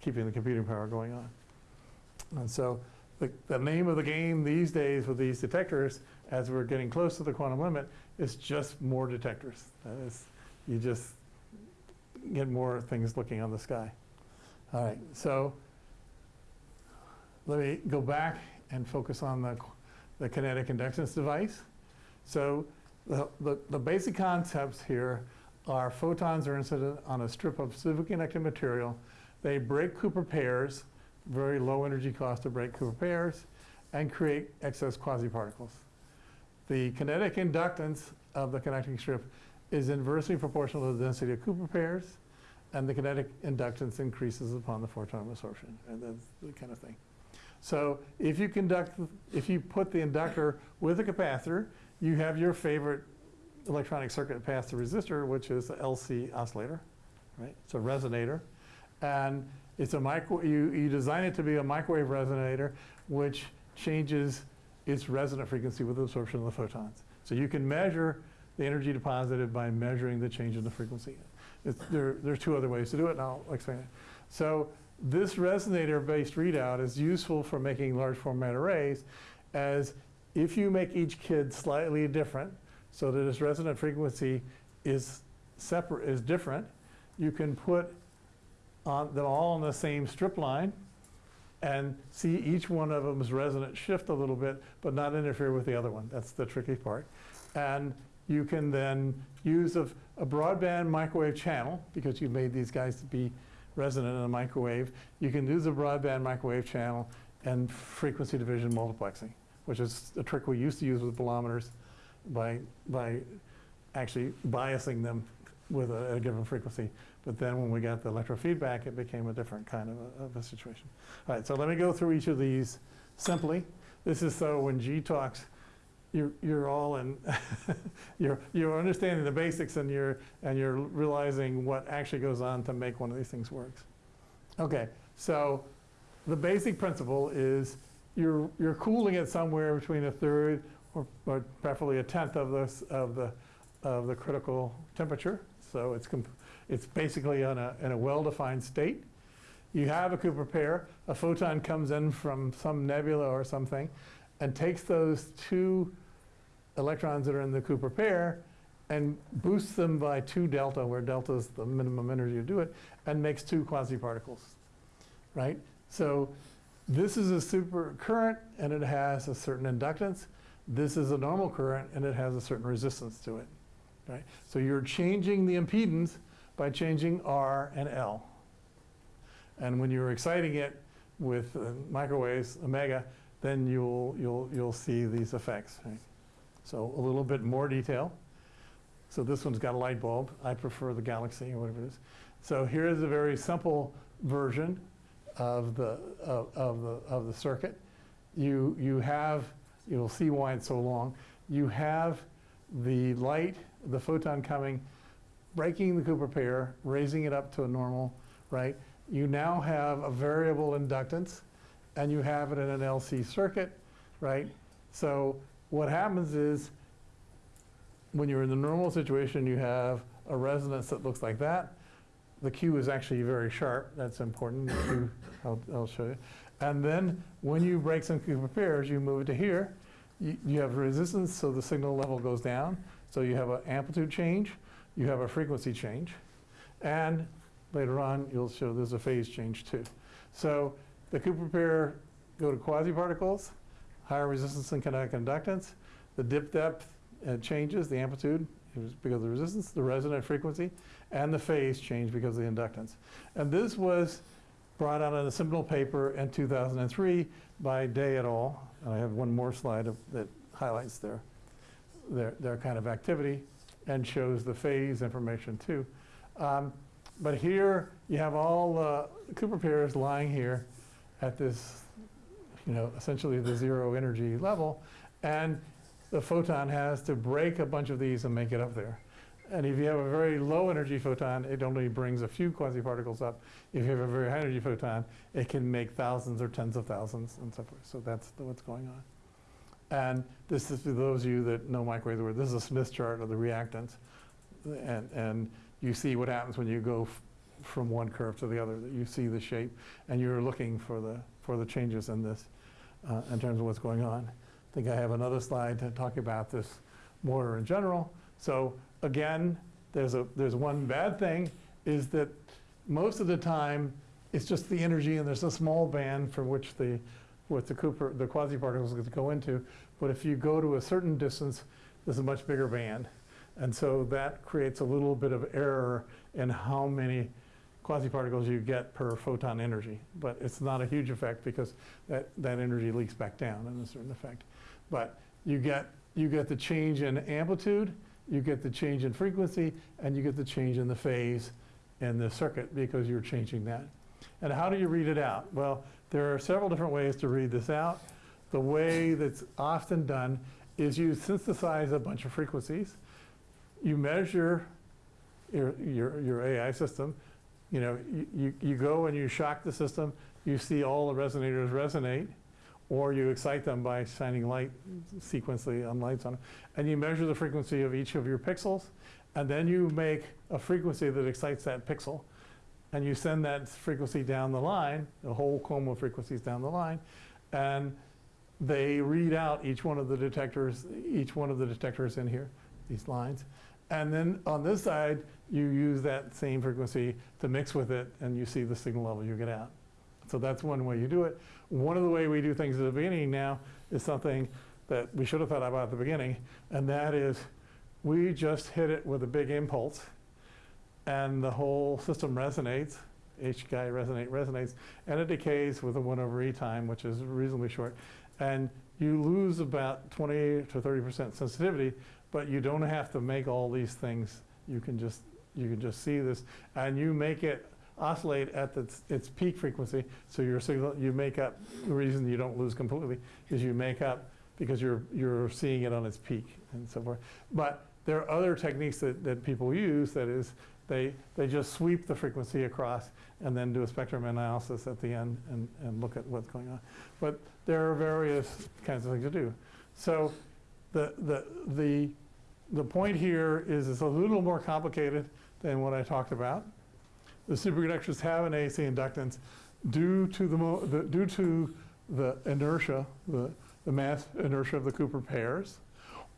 keeping the computing power going on. And so the, the name of the game these days with these detectors, as we're getting close to the quantum limit, is just more detectors. That is, you just get more things looking on the sky. All right, so let me go back and focus on the, the kinetic inductance device. So the, the, the basic concepts here are photons are incident on a strip of superconducting material. They break Cooper pairs, very low energy cost to break Cooper pairs, and create excess quasiparticles. The kinetic inductance of the connecting strip is inversely proportional to the density of Cooper pairs, and the kinetic inductance increases upon the photon absorption, and that's the kind of thing. So if you conduct, if you put the inductor with a capacitor, you have your favorite electronic circuit past the resistor, which is the LC oscillator, right? It's a resonator. And it's a micro, you, you design it to be a microwave resonator, which changes its resonant frequency with absorption of the photons. So you can measure the energy deposited by measuring the change in the frequency. It's, there, there's two other ways to do it, and I'll explain it. So this resonator-based readout is useful for making large format arrays as if you make each kid slightly different so that its resonant frequency is separate, is different, you can put on them all on the same strip line and see each one of them's resonant shift a little bit, but not interfere with the other one. That's the tricky part. And you can then use a, a broadband microwave channel, because you've made these guys to be resonant in a microwave. You can use a broadband microwave channel and frequency division multiplexing, which is a trick we used to use with bolometers by, by actually biasing them with a, a given frequency. But then when we got the electrofeedback, it became a different kind of a, of a situation. All right, so let me go through each of these simply. This is so when G talks, you're, you're all in, [LAUGHS] you're, you're understanding the basics and you're, and you're realizing what actually goes on to make one of these things work. Okay, so the basic principle is you're, you're cooling it somewhere between a third or, or preferably a tenth of this, of the, of the critical temperature. So it's, it's basically in a, in a well-defined state. You have a Cooper pair, a photon comes in from some nebula or something and takes those two electrons that are in the Cooper pair and boosts them by two delta, where delta is the minimum energy to do it, and makes two quasiparticles, right? So this is a super current and it has a certain inductance. This is a normal current and it has a certain resistance to it, right? So you're changing the impedance by changing R and L. And when you're exciting it with uh, microwaves, omega, then you'll, you'll, you'll see these effects. Right? So a little bit more detail. So this one's got a light bulb. I prefer the Galaxy or whatever it is. So here is a very simple version of the, of, of the, of the circuit. You, you have, you'll see why it's so long. You have the light, the photon coming, breaking the Cooper pair, raising it up to a normal, right? You now have a variable inductance and you have it in an LC circuit, right? So what happens is when you're in the normal situation, you have a resonance that looks like that. The Q is actually very sharp. That's important. Q, I'll, I'll show you. And then when you break some Cooper pairs, you move it to here. You, you have resistance, so the signal level goes down. So you have an amplitude change. You have a frequency change. And later on, you'll show there's a phase change too. So the Cooper pair go to quasiparticles, higher resistance and kinetic inductance. The dip depth uh, changes, the amplitude because of the resistance, the resonant frequency, and the phase change because of the inductance. And this was brought out in a seminal paper in 2003 by Day et al. And I have one more slide of, that highlights their, their, their kind of activity and shows the phase information too. Um, but here you have all the Cooper pairs lying here at this, you know, essentially the zero energy level. And the photon has to break a bunch of these and make it up there. And if you have a very low energy photon, it only brings a few quasi-particles up. If you have a very high energy photon, it can make thousands or tens of thousands and so forth. So that's the- what's going on. And this is for those of you that know microwave, where this is a Smith chart of the reactance. And, and you see what happens when you go from one curve to the other, that you see the shape, and you're looking for the, for the changes in this, uh, in terms of what's going on. I think I have another slide to talk about this more in general. So again, there's a, there's one bad thing, is that most of the time, it's just the energy, and there's a small band from which the, what the Cooper, the quasi-particles go into. But if you go to a certain distance, there's a much bigger band. And so that creates a little bit of error in how many quasi-particles you get per photon energy. But it's not a huge effect because that, that energy leaks back down in a certain effect. But you get, you get the change in amplitude, you get the change in frequency, and you get the change in the phase in the circuit because you're changing that. And how do you read it out? Well, there are several different ways to read this out. The way that's often done is you synthesize a bunch of frequencies. You measure your, your, your AI system. You know, you, you, go and you shock the system. You see all the resonators resonate, or you excite them by shining light sequentially on lights on them. And you measure the frequency of each of your pixels, and then you make a frequency that excites that pixel and you send that frequency down the line, the whole comb of frequencies down the line, and they read out each one of the detectors, each one of the detectors in here, these lines. And then on this side, you use that same frequency to mix with it, and you see the signal level you get out. So that's one way you do it. One of the way we do things at the beginning now is something that we should have thought about at the beginning, and that is we just hit it with a big impulse, and the whole system resonates. H guy resonate resonates, and it decays with a one over e time, which is reasonably short. And you lose about 20 to 30 percent sensitivity, but you don't have to make all these things. You can just you can just see this, and you make it oscillate at its, its peak frequency. So your signal, you make up. The reason you don't lose completely is you make up because you're you're seeing it on its peak and so forth. But there are other techniques that, that people use. That is, they they just sweep the frequency across and then do a spectrum analysis at the end and, and look at what's going on. But there are various kinds of things to do. So the the the the point here is it's a little more complicated than what I talked about. The superconductors have an AC inductance due to the, the due to the inertia, the, the mass inertia of the Cooper pairs,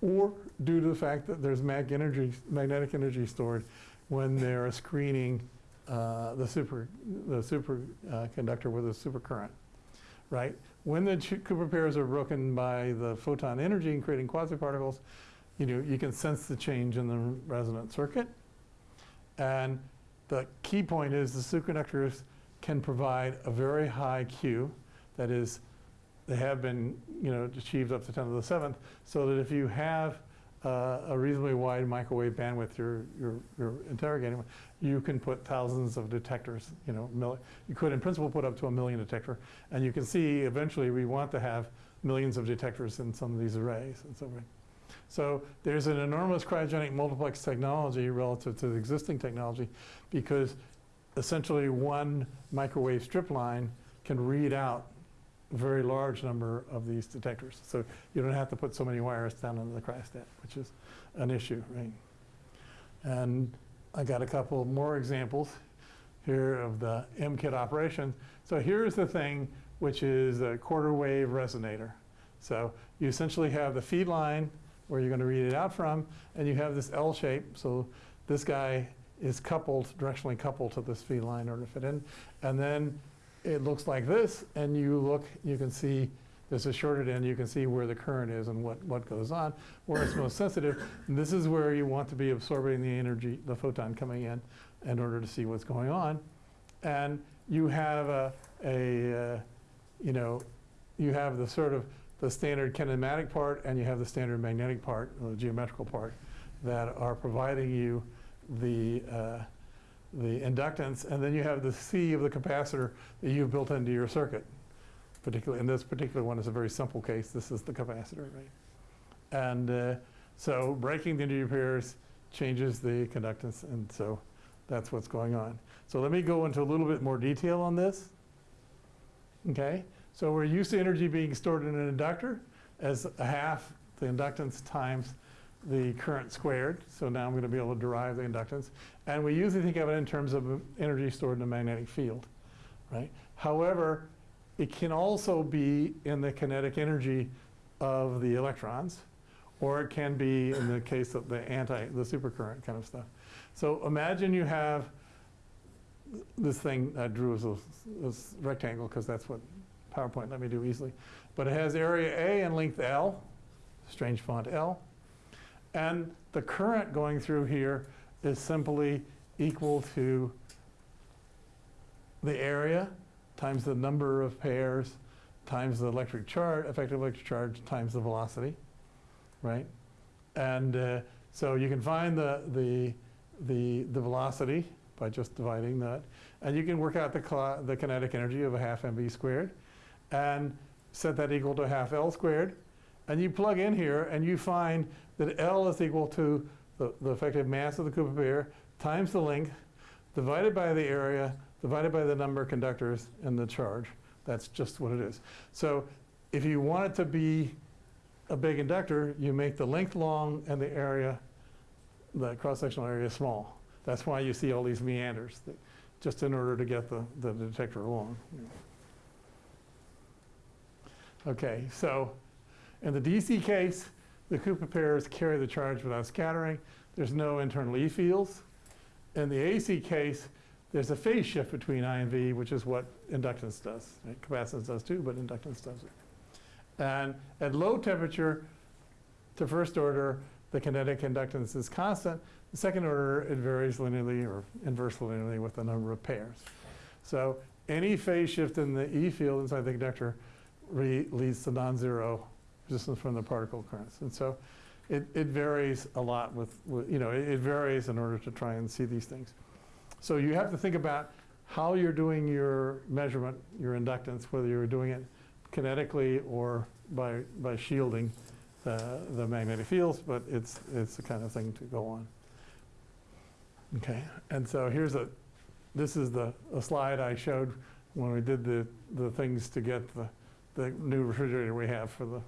or due to the fact that there's mag energy, magnetic energy stored when they're screening uh, the super the super uh, with a supercurrent, right? When the Cooper pairs are broken by the photon energy and creating quasiparticles, you know you can sense the change in the resonant circuit, and the key point is the superconductors can provide a very high Q, that is, they have been, you know, achieved up to 10 to the seventh, so that if you have uh, a reasonably wide microwave bandwidth you're, you're, you're interrogating, you can put thousands of detectors, you know, you could in principle put up to a million detector, and you can see eventually we want to have millions of detectors in some of these arrays and so forth. So there's an enormous cryogenic multiplex technology relative to the existing technology because essentially one microwave strip line can read out a very large number of these detectors. So you don't have to put so many wires down into the cryostat, which is an issue, right? And I got a couple more examples here of the MKID operation. So here's the thing, which is a quarter wave resonator. So you essentially have the feed line where you're going to read it out from, and you have this L shape. So this guy is coupled, directionally coupled to this feed line in order to fit in. And then it looks like this, and you look, you can see there's a shorted end, you can see where the current is and what, what goes on, where it's most sensitive. And this is where you want to be absorbing the energy, the photon coming in, in order to see what's going on. And you have a, a uh, you know, you have the sort of the standard kinematic part and you have the standard magnetic part, the geometrical part, that are providing you the, uh, the inductance, and then you have the C of the capacitor that you've built into your circuit. Particularly, and this particular one is a very simple case. This is the capacitor, right? And uh, so breaking the energy pairs, changes the conductance, and so that's what's going on. So let me go into a little bit more detail on this. Okay, so we're used to energy being stored in an inductor as a half the inductance times the current squared. So now I'm going to be able to derive the inductance. And we usually think of it in terms of energy stored in a magnetic field, right? However, it can also be in the kinetic energy of the electrons, or it can be in the case of the anti, the supercurrent kind of stuff. So imagine you have this thing I drew as a, as rectangle because that's what PowerPoint let me do easily. But it has area A and length L, strange font L. And the current going through here is simply equal to the area times the number of pairs times the electric charge, effective electric charge times the velocity, right? And uh, so you can find the, the, the, the velocity by just dividing that. And you can work out the, the kinetic energy of a half mv squared and set that equal to half L squared. And you plug in here and you find that L is equal to the, the effective mass of the Cooper pair times the length divided by the area divided by the number of conductors and the charge. That's just what it is. So if you want it to be a big inductor, you make the length long and the area, the cross-sectional area small. That's why you see all these meanders, just in order to get the, the detector along. Okay, so in the DC case, the Cooper pairs carry the charge without scattering. There's no internal E fields. In the AC case, there's a phase shift between I and V, which is what inductance does. right? Capacitance does too, but inductance does it. And at low temperature, to first order, the kinetic inductance is constant. The second order, it varies linearly or inversely linearly with the number of pairs. So any phase shift in the E field inside the conductor re- leads to non-zero resistance from the particle currents. And so it, it varies a lot with, with- you know, it, it varies in order to try and see these things. So you have to think about how you're doing your measurement, your inductance, whether you're doing it kinetically or by, by shielding the, the magnetic fields, but it's, it's the kind of thing to go on. Okay, and so here's a, this is the, a slide I showed when we did the, the things to get the, the new refrigerator we have for the,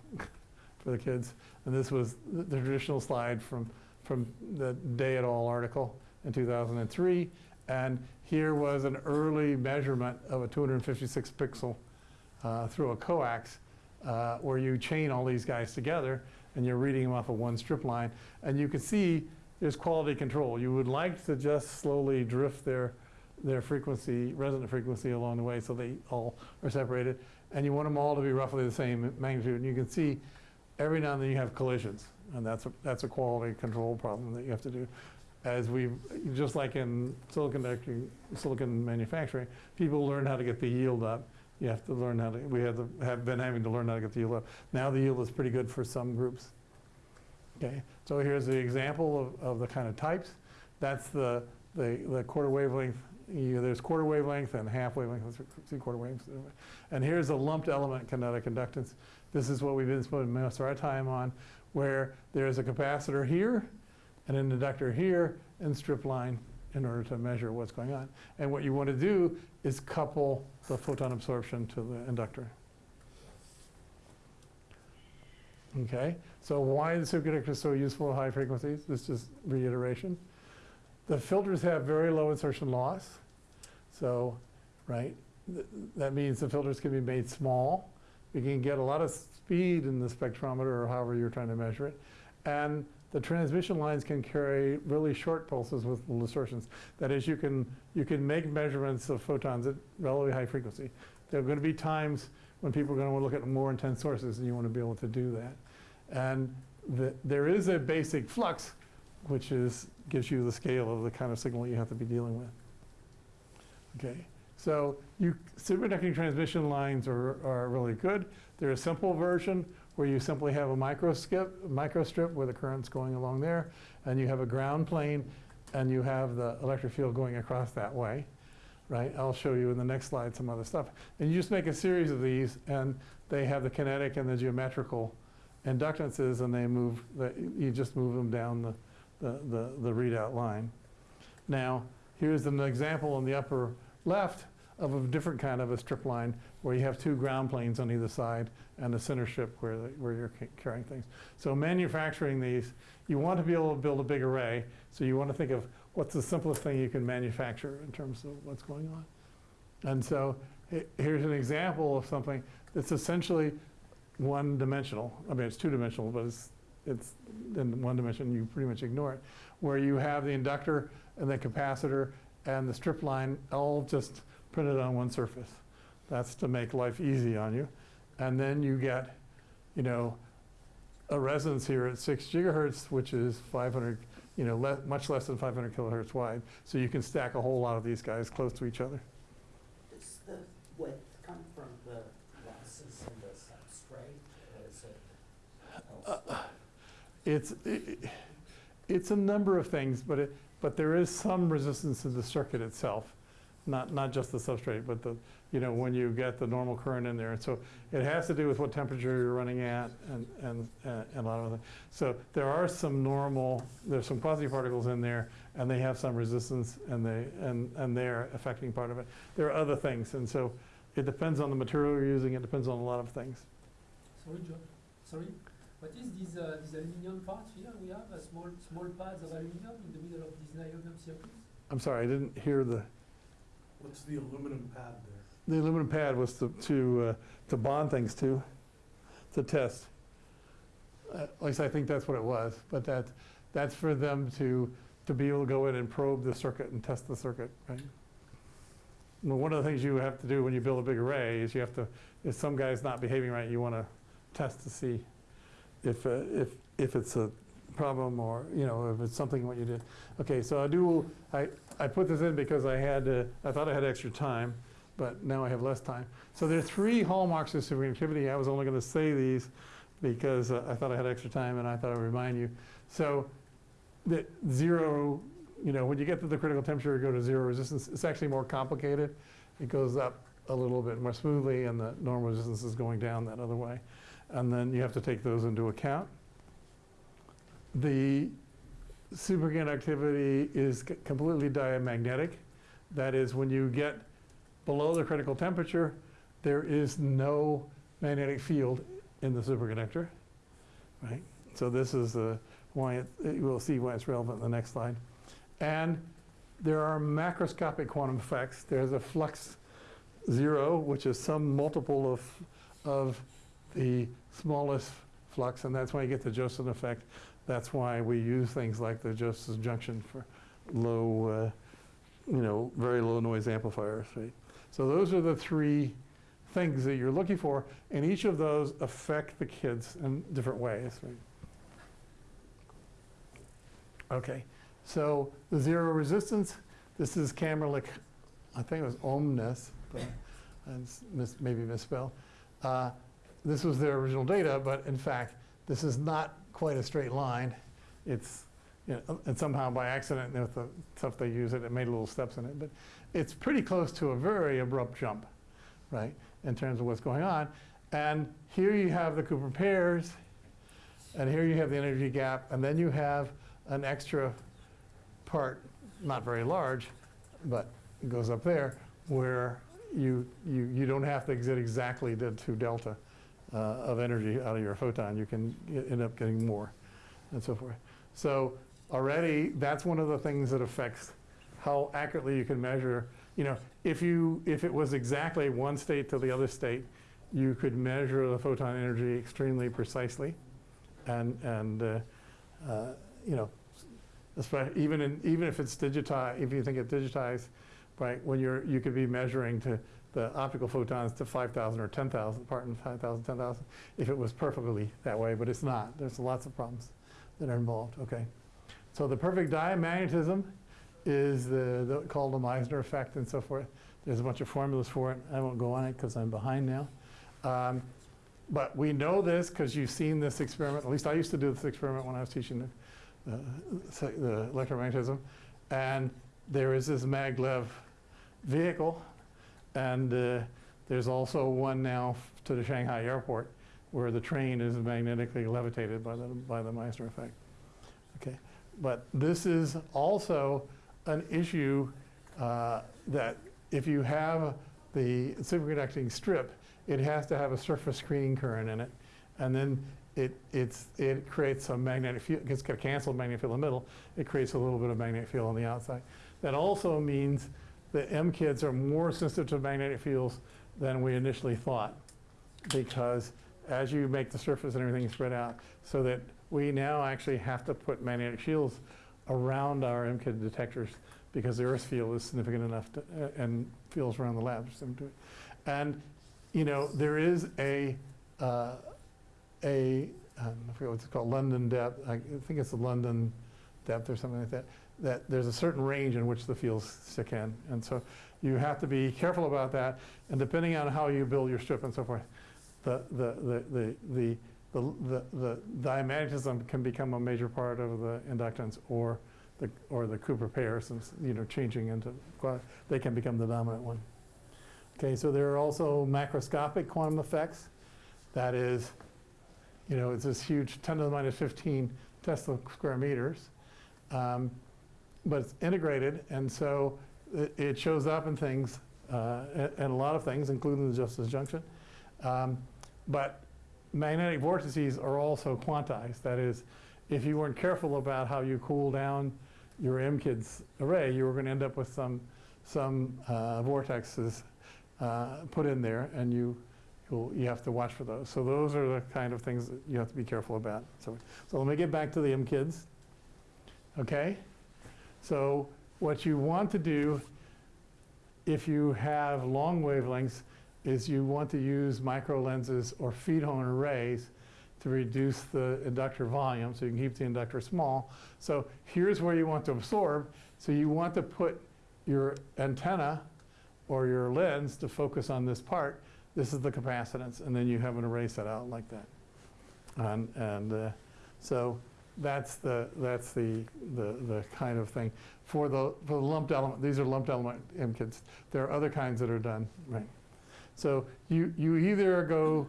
for the kids. And this was the traditional slide from, from the Day et al. article in 2003. And here was an early measurement of a 256 pixel uh, through a coax uh, where you chain all these guys together and you're reading them off of one strip line. And you can see there's quality control. You would like to just slowly drift their, their frequency, resonant frequency along the way so they all are separated. And you want them all to be roughly the same magnitude. And you can see every now and then you have collisions. And that's a, that's a quality control problem that you have to do. As we, just like in silicon, silicon manufacturing, people learn how to get the yield up. You have to learn how to, we have, to, have been having to learn how to get the yield up. Now the yield is pretty good for some groups. Okay, so here's the example of, of the kind of types. That's the, the, the quarter wavelength. You, there's quarter wavelength and half wavelength, see quarter waves. And here's a lumped element kinetic inductance. This is what we've been spending most of our time on, where there's a capacitor here and an inductor here and strip line in order to measure what's going on. And what you want to do is couple the photon absorption to the inductor. Okay, so why the superconductor is so useful at high frequencies? This is reiteration. The filters have very low insertion loss. So, right, th- that means the filters can be made small. You can get a lot of speed in the spectrometer or however you're trying to measure it. And the transmission lines can carry really short pulses with little distortions. That is, you can, you can make measurements of photons at relatively high frequency. There are going to be times when people are going to want to look at more intense sources, and you want to be able to do that. And the, there is a basic flux, which is, gives you the scale of the kind of signal you have to be dealing with. Okay, so you, superconducting transmission lines are, are really good. There's a simple version where you simply have a micro skip, micro strip where the current's going along there, and you have a ground plane, and you have the electric field going across that way, right? I'll show you in the next slide some other stuff. And you just make a series of these, and they have the kinetic and the geometrical inductances, and they move, the, you just move them down the, the, the, readout line. Now, here's an example in the upper left of a different kind of a strip line where you have two ground planes on either side and a center strip where, the, where you're carrying things. So manufacturing these, you want to be able to build a big array, so you want to think of what's the simplest thing you can manufacture in terms of what's going on. And so here's an example of something that's essentially one-dimensional. I mean, it's two-dimensional, but it's, it's in one dimension, you pretty much ignore it, where you have the inductor and the capacitor and the strip line all just printed on one surface. That's to make life easy on you. And then you get, you know, a resonance here at six gigahertz, which is 500, you know, le- much less than 500 kilohertz wide. So you can stack a whole lot of these guys close to each other. Does the width come from the losses in the substrate, or is it elsewhere? It's, i- i- it's a number of things, but it, but there is some resistance to the circuit itself. Not, not just the substrate, but the, you know, when you get the normal current in there. And so it has to do with what temperature you're running at and, and, uh, and a lot of other. So there are some normal, there's some quasi-particles in there and they have some resistance and they, and, and they're affecting part of it. There are other things. And so it depends on the material you're using. It depends on a lot of things. Sorry, John, sorry, what is this, uh, this aluminum part here? We have a small, small pads of aluminum in the middle of these niobium circuits? I'm sorry, I didn't hear the, What's the aluminum pad there? The aluminum pad was to, to, uh, to bond things to, to test. Uh, At least I think that's what it was, but that, that's for them to, to be able to go in and probe the circuit and test the circuit, right? Well, one of the things you have to do when you build a big array is you have to, if some guy's not behaving right, you want to test to see if, uh, if, if it's a problem or, you know, if it's something what you did. Okay, so I do, I, I put this in because I had, uh, I thought I had extra time, but now I have less time. So there are three hallmarks of superconductivity. I was only going to say these because uh, I thought I had extra time and I thought I'd remind you. So the zero, you know, when you get to the critical temperature, you go to zero resistance. It's actually more complicated. It goes up a little bit more smoothly and the normal resistance is going down that other way. And then you have to take those into account. The superconductivity is completely diamagnetic. That is, when you get below the critical temperature, there is no magnetic field in the superconductor, right? So this is uh, why, it- it- we'll see why it's relevant in the next slide. And there are macroscopic quantum effects. There's a flux zero, which is some multiple of, of the smallest flux, and that's why you get the Josephson effect. That's why we use things like the Josephson junction for low, uh, you know, very low noise amplifiers, right? So those are the three things that you're looking for, and each of those affect the kids in different ways, right? Okay, so the zero resistance, this is Kamerlingh, I think it was Onnes, but I mis- maybe misspelled. Uh, This was their original data, but in fact, this is not quite a straight line. It's, you know, and somehow by accident, with the stuff they use it, it made little steps in it, but it's pretty close to a very abrupt jump, right, in terms of what's going on. And here you have the Cooper pairs, and here you have the energy gap, and then you have an extra part, not very large, but it goes up there, where you, you, you don't have to get exactly the two delta uh, of energy out of your photon. You can end up getting more, and so forth. So already, that's one of the things that affects how accurately you can measure. You know, if you, if it was exactly one state to the other state, you could measure the photon energy extremely precisely. And, and, uh, uh, you know, espe- even in, even if it's digitized, if you think it's digitized, right, when you're, you could be measuring to the optical photons to 5,000 or 10,000, pardon, 5,000, 10,000, if it was perfectly that way, but it's not. There's lots of problems that are involved, okay? So the perfect diamagnetism is the, the, called the Meissner effect and so forth. There's a bunch of formulas for it. I won't go on it because I'm behind now. Um, but we know this because you've seen this experiment. At least I used to do this experiment when I was teaching the, the electromagnetism. And there is this maglev vehicle. And uh, there's also one now to the Shanghai airport where the train is magnetically levitated by the, by the Meissner effect. Okay. But this is also an issue uh, that if you have the superconducting strip, it has to have a surface screening current in it. And then it, it's, it creates a magnetic field, it's got a canceled magnetic field in the middle. It creates a little bit of magnetic field on the outside. That also means that MKIDs are more sensitive to magnetic fields than we initially thought. Because as you make the surface and everything spread out, so that we now actually have to put magnetic shields around our MKID detectors because the Earth field is significant enough to, uh, and fields around the lab. And, you know, there is a, uh, a, um, forget what it's called, London depth, I think it's the London depth or something like that, that there's a certain range in which the fields stick in. And so you have to be careful about that. And depending on how you build your strip and so forth, the, the, the, the, the, the, the, diamagnetism can become a major part of the inductance or the, or the Cooper pair since, you know, changing into, they can become the dominant one. Okay, so there are also macroscopic quantum effects. That is, you know, it's this huge 10 to the minus 15 Tesla square meters. Um, but it's integrated, and so it, it shows up in things, uh, in a lot of things, including the Josephson Junction. Um, but magnetic vortices are also quantized. That is, if you weren't careful about how you cool down your MKIDs array, you were going to end up with some, some uh, vortexes uh, put in there, and you, you have to watch for those. So those are the kind of things that you have to be careful about. So, so let me get back to the MKIDs. Okay? So what you want to do if you have long wavelengths is you want to use micro lenses or feed horn arrays to reduce the inductor volume so you can keep the inductor small. So here's where you want to absorb. So you want to put your antenna or your lens to focus on this part. This is the capacitance, and then you have an array set out like that. And, and uh, so that's the, that's the, the, the kind of thing. For the, for the lumped element, these are lumped element MKIDs. There are other kinds that are done, right? So you, you either go,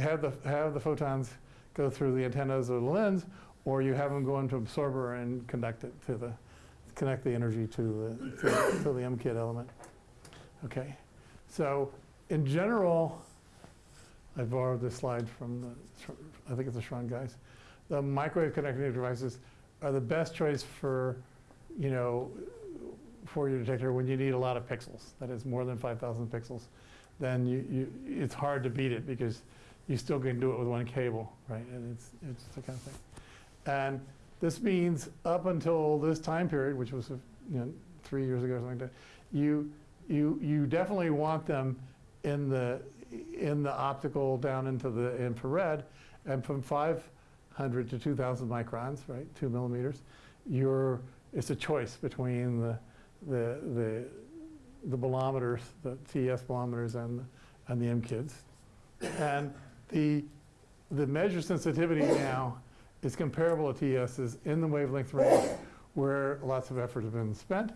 have the, have the photons go through the antennas or the lens, or you have them go into absorber and conduct it to the, connect the energy to the, to, to the MKID element. Okay, so in general, I borrowed this slide from the, I think it's the SRON guys. The microwave connecting devices are the best choice for, you know, for your detector when you need a lot of pixels. That is more than 5,000 pixels. Then you, you, it's hard to beat it because you still can do it with one cable, right? And it's, it's the kind of thing. And this means up until this time period, which was, you know, three years ago or something like that, you, you, you definitely want them in the, in the optical down into the infrared, and from 500 to 2,000 microns, right, two millimeters, you're, it's a choice between the, the, the, the bolometers, the TES bolometers and, and the MKIDs. And the, the measure sensitivity now is comparable to TES's in the wavelength range where lots of effort has been spent.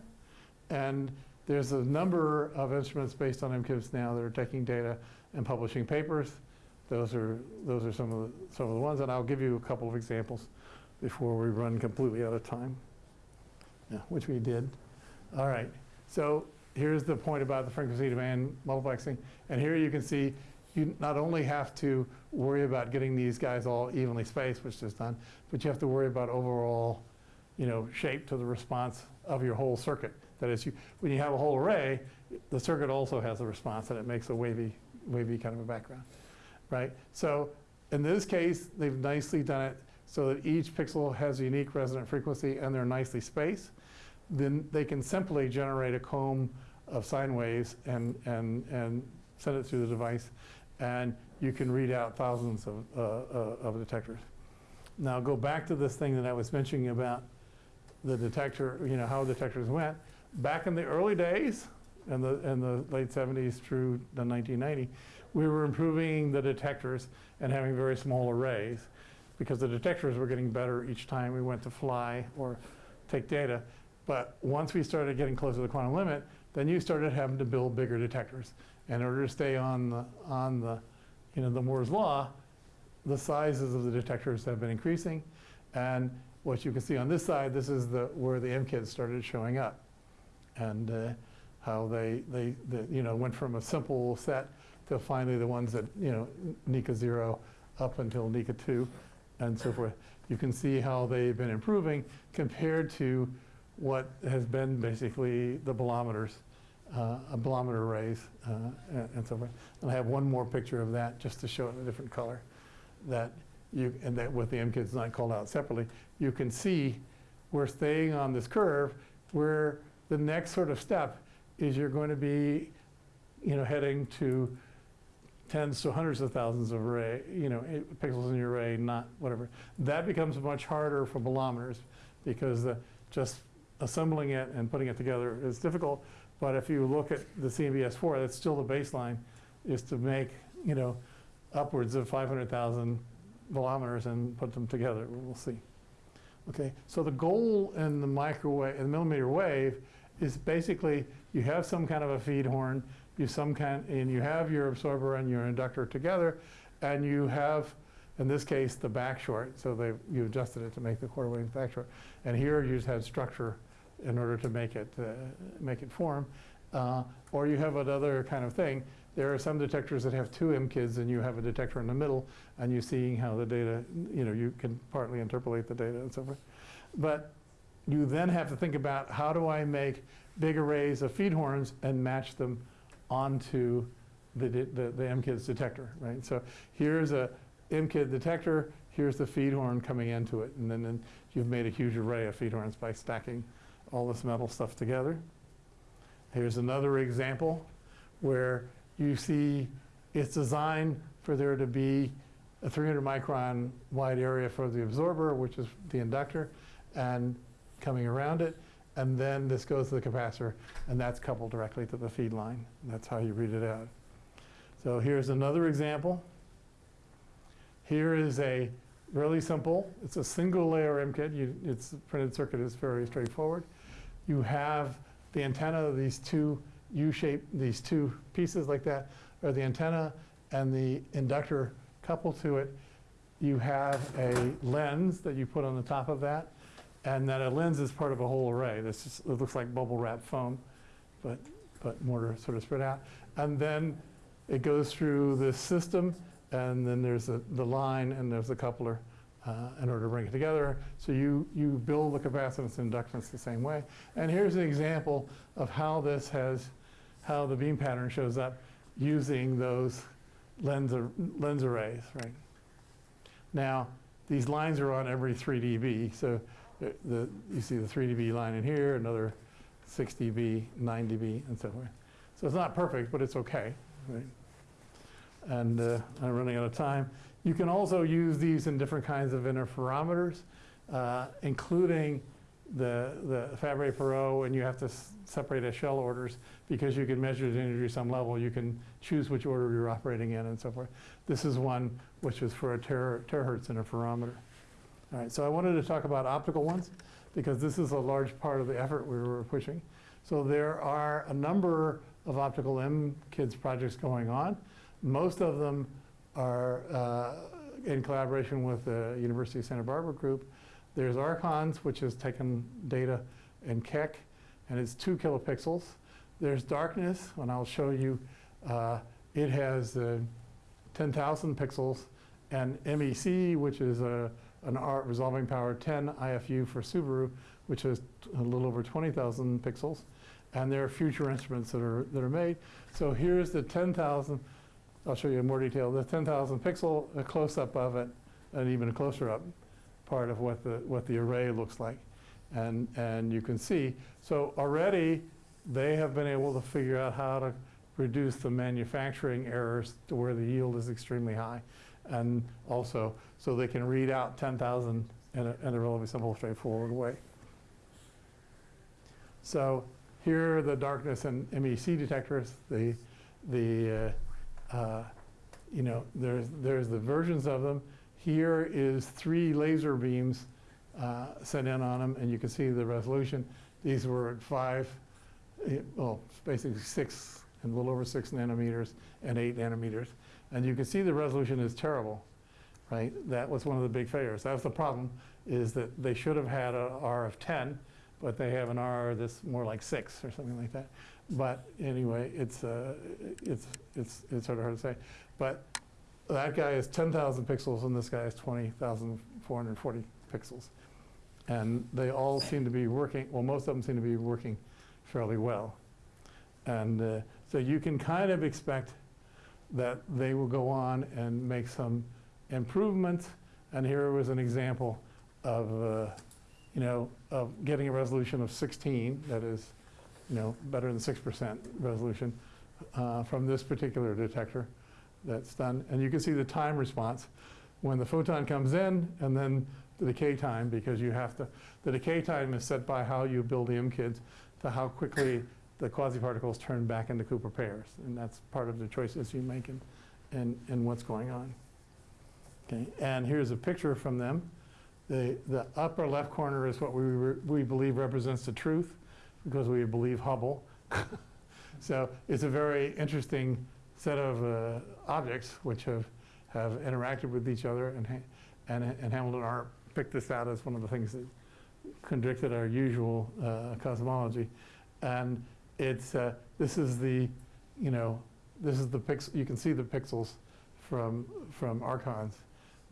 And there's a number of instruments based on MKIDs now that are taking data and publishing papers. Those are, those are some of, the, some of the ones, and I'll give you a couple of examples before we run completely out of time, yeah, which we did. All right, so here's the point about the frequency domain multiplexing. And here you can see you not only have to worry about getting these guys all evenly spaced, which is done, but you have to worry about overall, you know, shape to the response of your whole circuit. That is, you, when you have a whole array, the circuit also has a response, and it makes a wavy, wavy kind of a background, right? So in this case, they've nicely done it so that each pixel has a unique resonant frequency, and they're nicely spaced. Then they can simply generate a comb of sine waves and, and, and send it through the device, and you can read out thousands of, uh, uh, of detectors. Now go back to this thing that I was mentioning about the detector, you know, how detectors went. Back in the early days, in the, in the late 70s through the 1990, we were improving the detectors and having very small arrays because the detectors were getting better each time we went to fly or take data. But once we started getting closer to the quantum limit, then you started having to build bigger detectors. In order to stay on the, on the, you know, the Moore's law, the sizes of the detectors have been increasing. And what you can see on this side, this is the, where the MKIDs started showing up. And uh, how they, they, the- you know, went from a simple set to finally the ones that, you know, NIKA 0 up until NIKA 2 and so forth. You can see how they've been improving compared to what has been basically the bolometers, uh, a bolometer arrays, uh, and and so forth. And I have one more picture of that just to show it in a different color. That you, and that with the MKIDs not called out separately, you can see we're staying on this curve where the next sort of step is you're going to be, you know, heading to tens to hundreds of thousands of array, you know, eh, pixels in your array, not whatever. That becomes much harder for bolometers because the, just assembling it and putting it together is difficult. But if you look at the CMB-S4, that's still the baseline, is to make, you know, upwards of 500,000 bolometers and put them together. We'll see. Okay, so the goal in the microwave, in the millimeter wave, is basically you have some kind of a feed horn, you some kind, and you have your absorber and your inductor together, and you have, in this case, the back short. So they you adjusted it to make the quarter wave back short, and here you just had structure in order to make it uh, make it form, uh, or you have another kind of thing. There are some detectors that have two MKIDs, and you have a detector in the middle, and you're seeing how the data, you know, you can partly interpolate the data and so forth. But you then have to think about how do I make big arrays of feed horns and match them onto the, the, the MKID's detector, right? So here's a MKID detector, here's the feed horn coming into it, and then, then you've made a huge array of feed horns by stacking all this metal stuff together. Here's another example where you see it's designed for there to be a 300 micron wide area for the absorber, which is the inductor, and coming around it. And then this goes to the capacitor, and that's coupled directly to the feed line. That's how you read it out. So here's another example. Here is a really simple, it's a single layer MKID. You, its printed circuit is very straightforward. You have the antenna these two U-shaped, these two pieces like that, are the antenna and the inductor coupled to it. You have a lens that you put on the top of that, and that a lens is part of a whole array. This is, it looks like bubble wrap foam, but, but more sort of spread out. And then it goes through this system, and then there's a, the line, and there's the coupler uh, in order to bring it together. So you, you build the capacitance inductance the same way. And here's an example of how this has, how the beam pattern shows up using those lens, ar- lens arrays, right? Now, these lines are on every 3 dB, so the, you see the 3 dB line in here, another 6 dB, 9 dB, and so forth. So it's not perfect, but it's okay, right? And uh, I'm running out of time. You can also use these in different kinds of interferometers, uh, including the, the Fabry-Perot, and you have to separate as shell orders because you can measure the energy some level. You can choose which order you're operating in and so forth. This is one which is for a ter- terahertz interferometer. All right, so I wanted to talk about optical ones because this is a large part of the effort we were pushing. So there are a number of optical M kids projects going on. Most of them are uh, in collaboration with the University of Santa Barbara group. There's ARCONS, which has taken data in Keck, and it's two kilopixels. There's Darkness, and I'll show you. Uh, it has uh, 10,000 pixels, and MEC, which is a, an art resolving power 10 IFU for Subaru, which is a little over 20,000 pixels. And there are future instruments that are, that are made. So here's the 10,000, I'll show you in more detail, the 10,000 pixel, a close-up of it, and even a closer up part of what the, what the array looks like. And, and you can see, so already they have been able to figure out how to reduce the manufacturing errors to where the yield is extremely high. And also, so they can read out 10,000 in a, in a relatively simple, straightforward way. So here are the darkness and MEC detectors. The, the uh, uh, you know, there's, there's the versions of them. Here is three laser beams uh, sent in on them, and you can see the resolution. These were at five, eh, well, basically six and a little over six nanometers and eight nanometers. And you can see the resolution is terrible. right? That was one of the big failures. That was the problem, is that they should have had a R of 10, but they have an R that's more like six or something like that. But anyway, it's, uh, it's, it's, it's sort of hard to say. But that guy is 10,000 pixels and this guy is 20,440 pixels. And they all seem to be working, well, most of them seem to be working fairly well. And uh, so you can kind of expect that they will go on and make some improvements. And here was an example of, uh, you know, of getting a resolution of 16, that is, you know, better than 6% resolution uh, from this particular detector that's done. And you can see the time response when the photon comes in and then the decay time because you have to, the decay time is set by how you build the MKIDs to how quickly the quasi-particles turn back into Cooper pairs. And that's part of the choices you make in, in, in what's going on. Okay, and here's a picture from them. The, the upper left corner is what we, we believe represents the truth because we believe Hubble. [LAUGHS] so it's a very interesting set of uh, objects which have, have interacted with each other and, and, and Halton Arp picked this out as one of the things that contradicted our usual uh, cosmology. And it's, uh, this is the, you know, this is the pix, you can see the pixels from, from ARCONS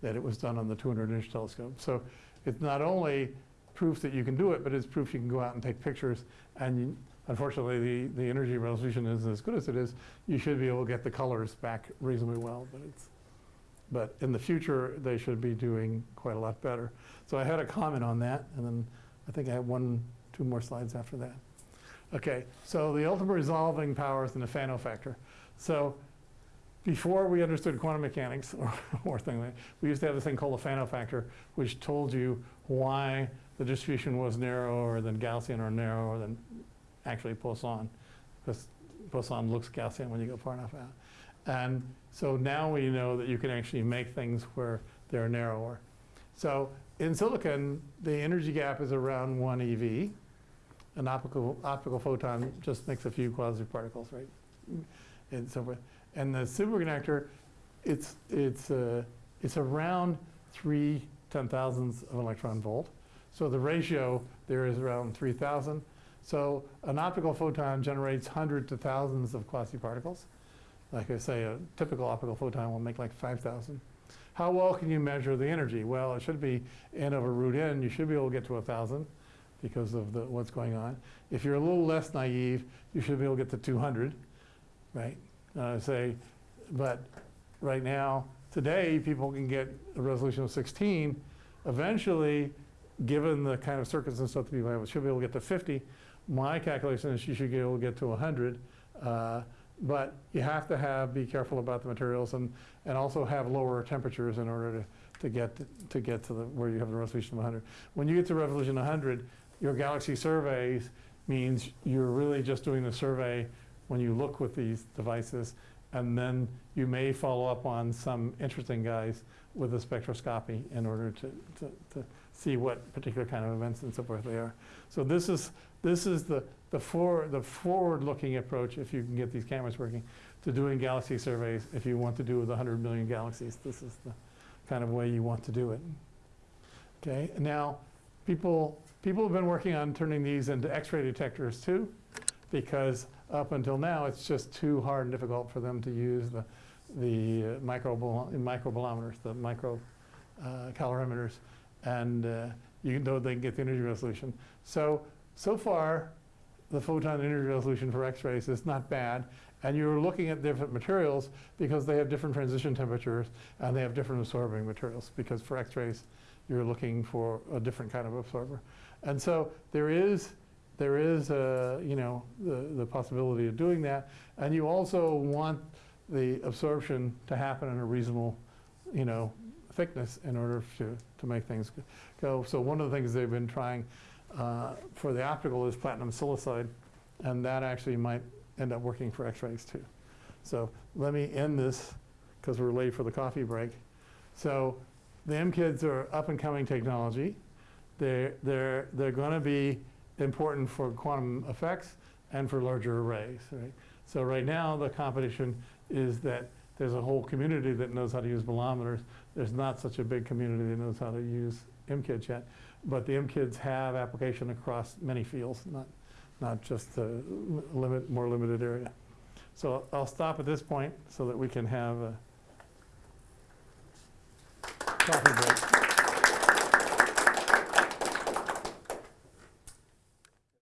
that it was done on the 200 inch telescope. So it's not only proof that you can do it, but it's proof you can go out and take pictures. And you, unfortunately, the, the energy resolution isn't as good as it is. You should be able to get the colors back reasonably well, but it's, but in the future, they should be doing quite a lot better. So I had a comment on that, and then I think I have one, two more slides after that. Okay, so the ultimate resolving powers in the Fano factor. So before we understood quantum mechanics or, [LAUGHS] or thing like we used to have this thing called the Fano factor, which told you why the distribution was narrower than Gaussian or narrower than actually Poisson, because Poisson looks Gaussian when you go far enough out. And so now we know that you can actually make things where they're narrower. So in silicon, the energy gap is around 1 eV. An optical, optical photon just makes a few quasi-particles, right? And so forth. And the superconductor, it's, it's, uh, it's around 3 ten thousandths of an electron volt. So the ratio there is around 3,000. So an optical photon generates hundreds to thousands of quasi-particles. Like I say, a typical optical photon will make like 5,000. How well can you measure the energy? Well, it should be n over root n. You should be able to get to a 1,000 because of the, what's going on. If you're a little less naive, you should be able to get to 200, right? Uh, say, but right now, today, people can get a resolution of 16. Eventually, given the kind of circuits and stuff that people have, should be able to get to 50. My calculation is you should be able to get to 100. Uh, but you have to have, be careful about the materials and, and also have lower temperatures in order to, to get, to get to the, where you have a resolution of 100. When you get to resolution 100, your galaxy surveys means you're really just doing the survey when you look with these devices, and then you may follow up on some interesting guys with a spectroscopy in order to, to, to see what particular kind of events and so forth they are. So this is, this is the, the, for, the forward-looking approach, if you can get these cameras working, to doing galaxy surveys. If you want to do with 100 million galaxies, this is the kind of way you want to do it. Okay, now, people, people have been working on turning these into X-ray detectors too, because up until now, it's just too hard and difficult for them to use the, the uh, micro, microbolometers, the micro uh, calorimeters, and uh, you know they can get the energy resolution. So, so far, the photon energy resolution for X-rays is not bad, and you're looking at different materials because they have different transition temperatures and they have different absorbing materials, because for X-rays, you're looking for a different kind of absorber. And so there is there is, uh, you know, the, the possibility of doing that. And you also want the absorption to happen in a reasonable, you know, thickness in order to, to make things go. So one of the things they've been trying uh, for the optical is platinum silicide, and that actually might end up working for X-rays too. So let me end this because we're late for the coffee break. So the MKIDs are up and coming technology. They're, they're, they're going to be important for quantum effects and for larger arrays. Right? So right now the competition is that there's a whole community that knows how to use bolometers. There's not such a big community that knows how to use MKIDs yet. But the MKIDs have application across many fields, not, not just a limit, more limited area. So I'll stop at this point so that we can have a coffee break.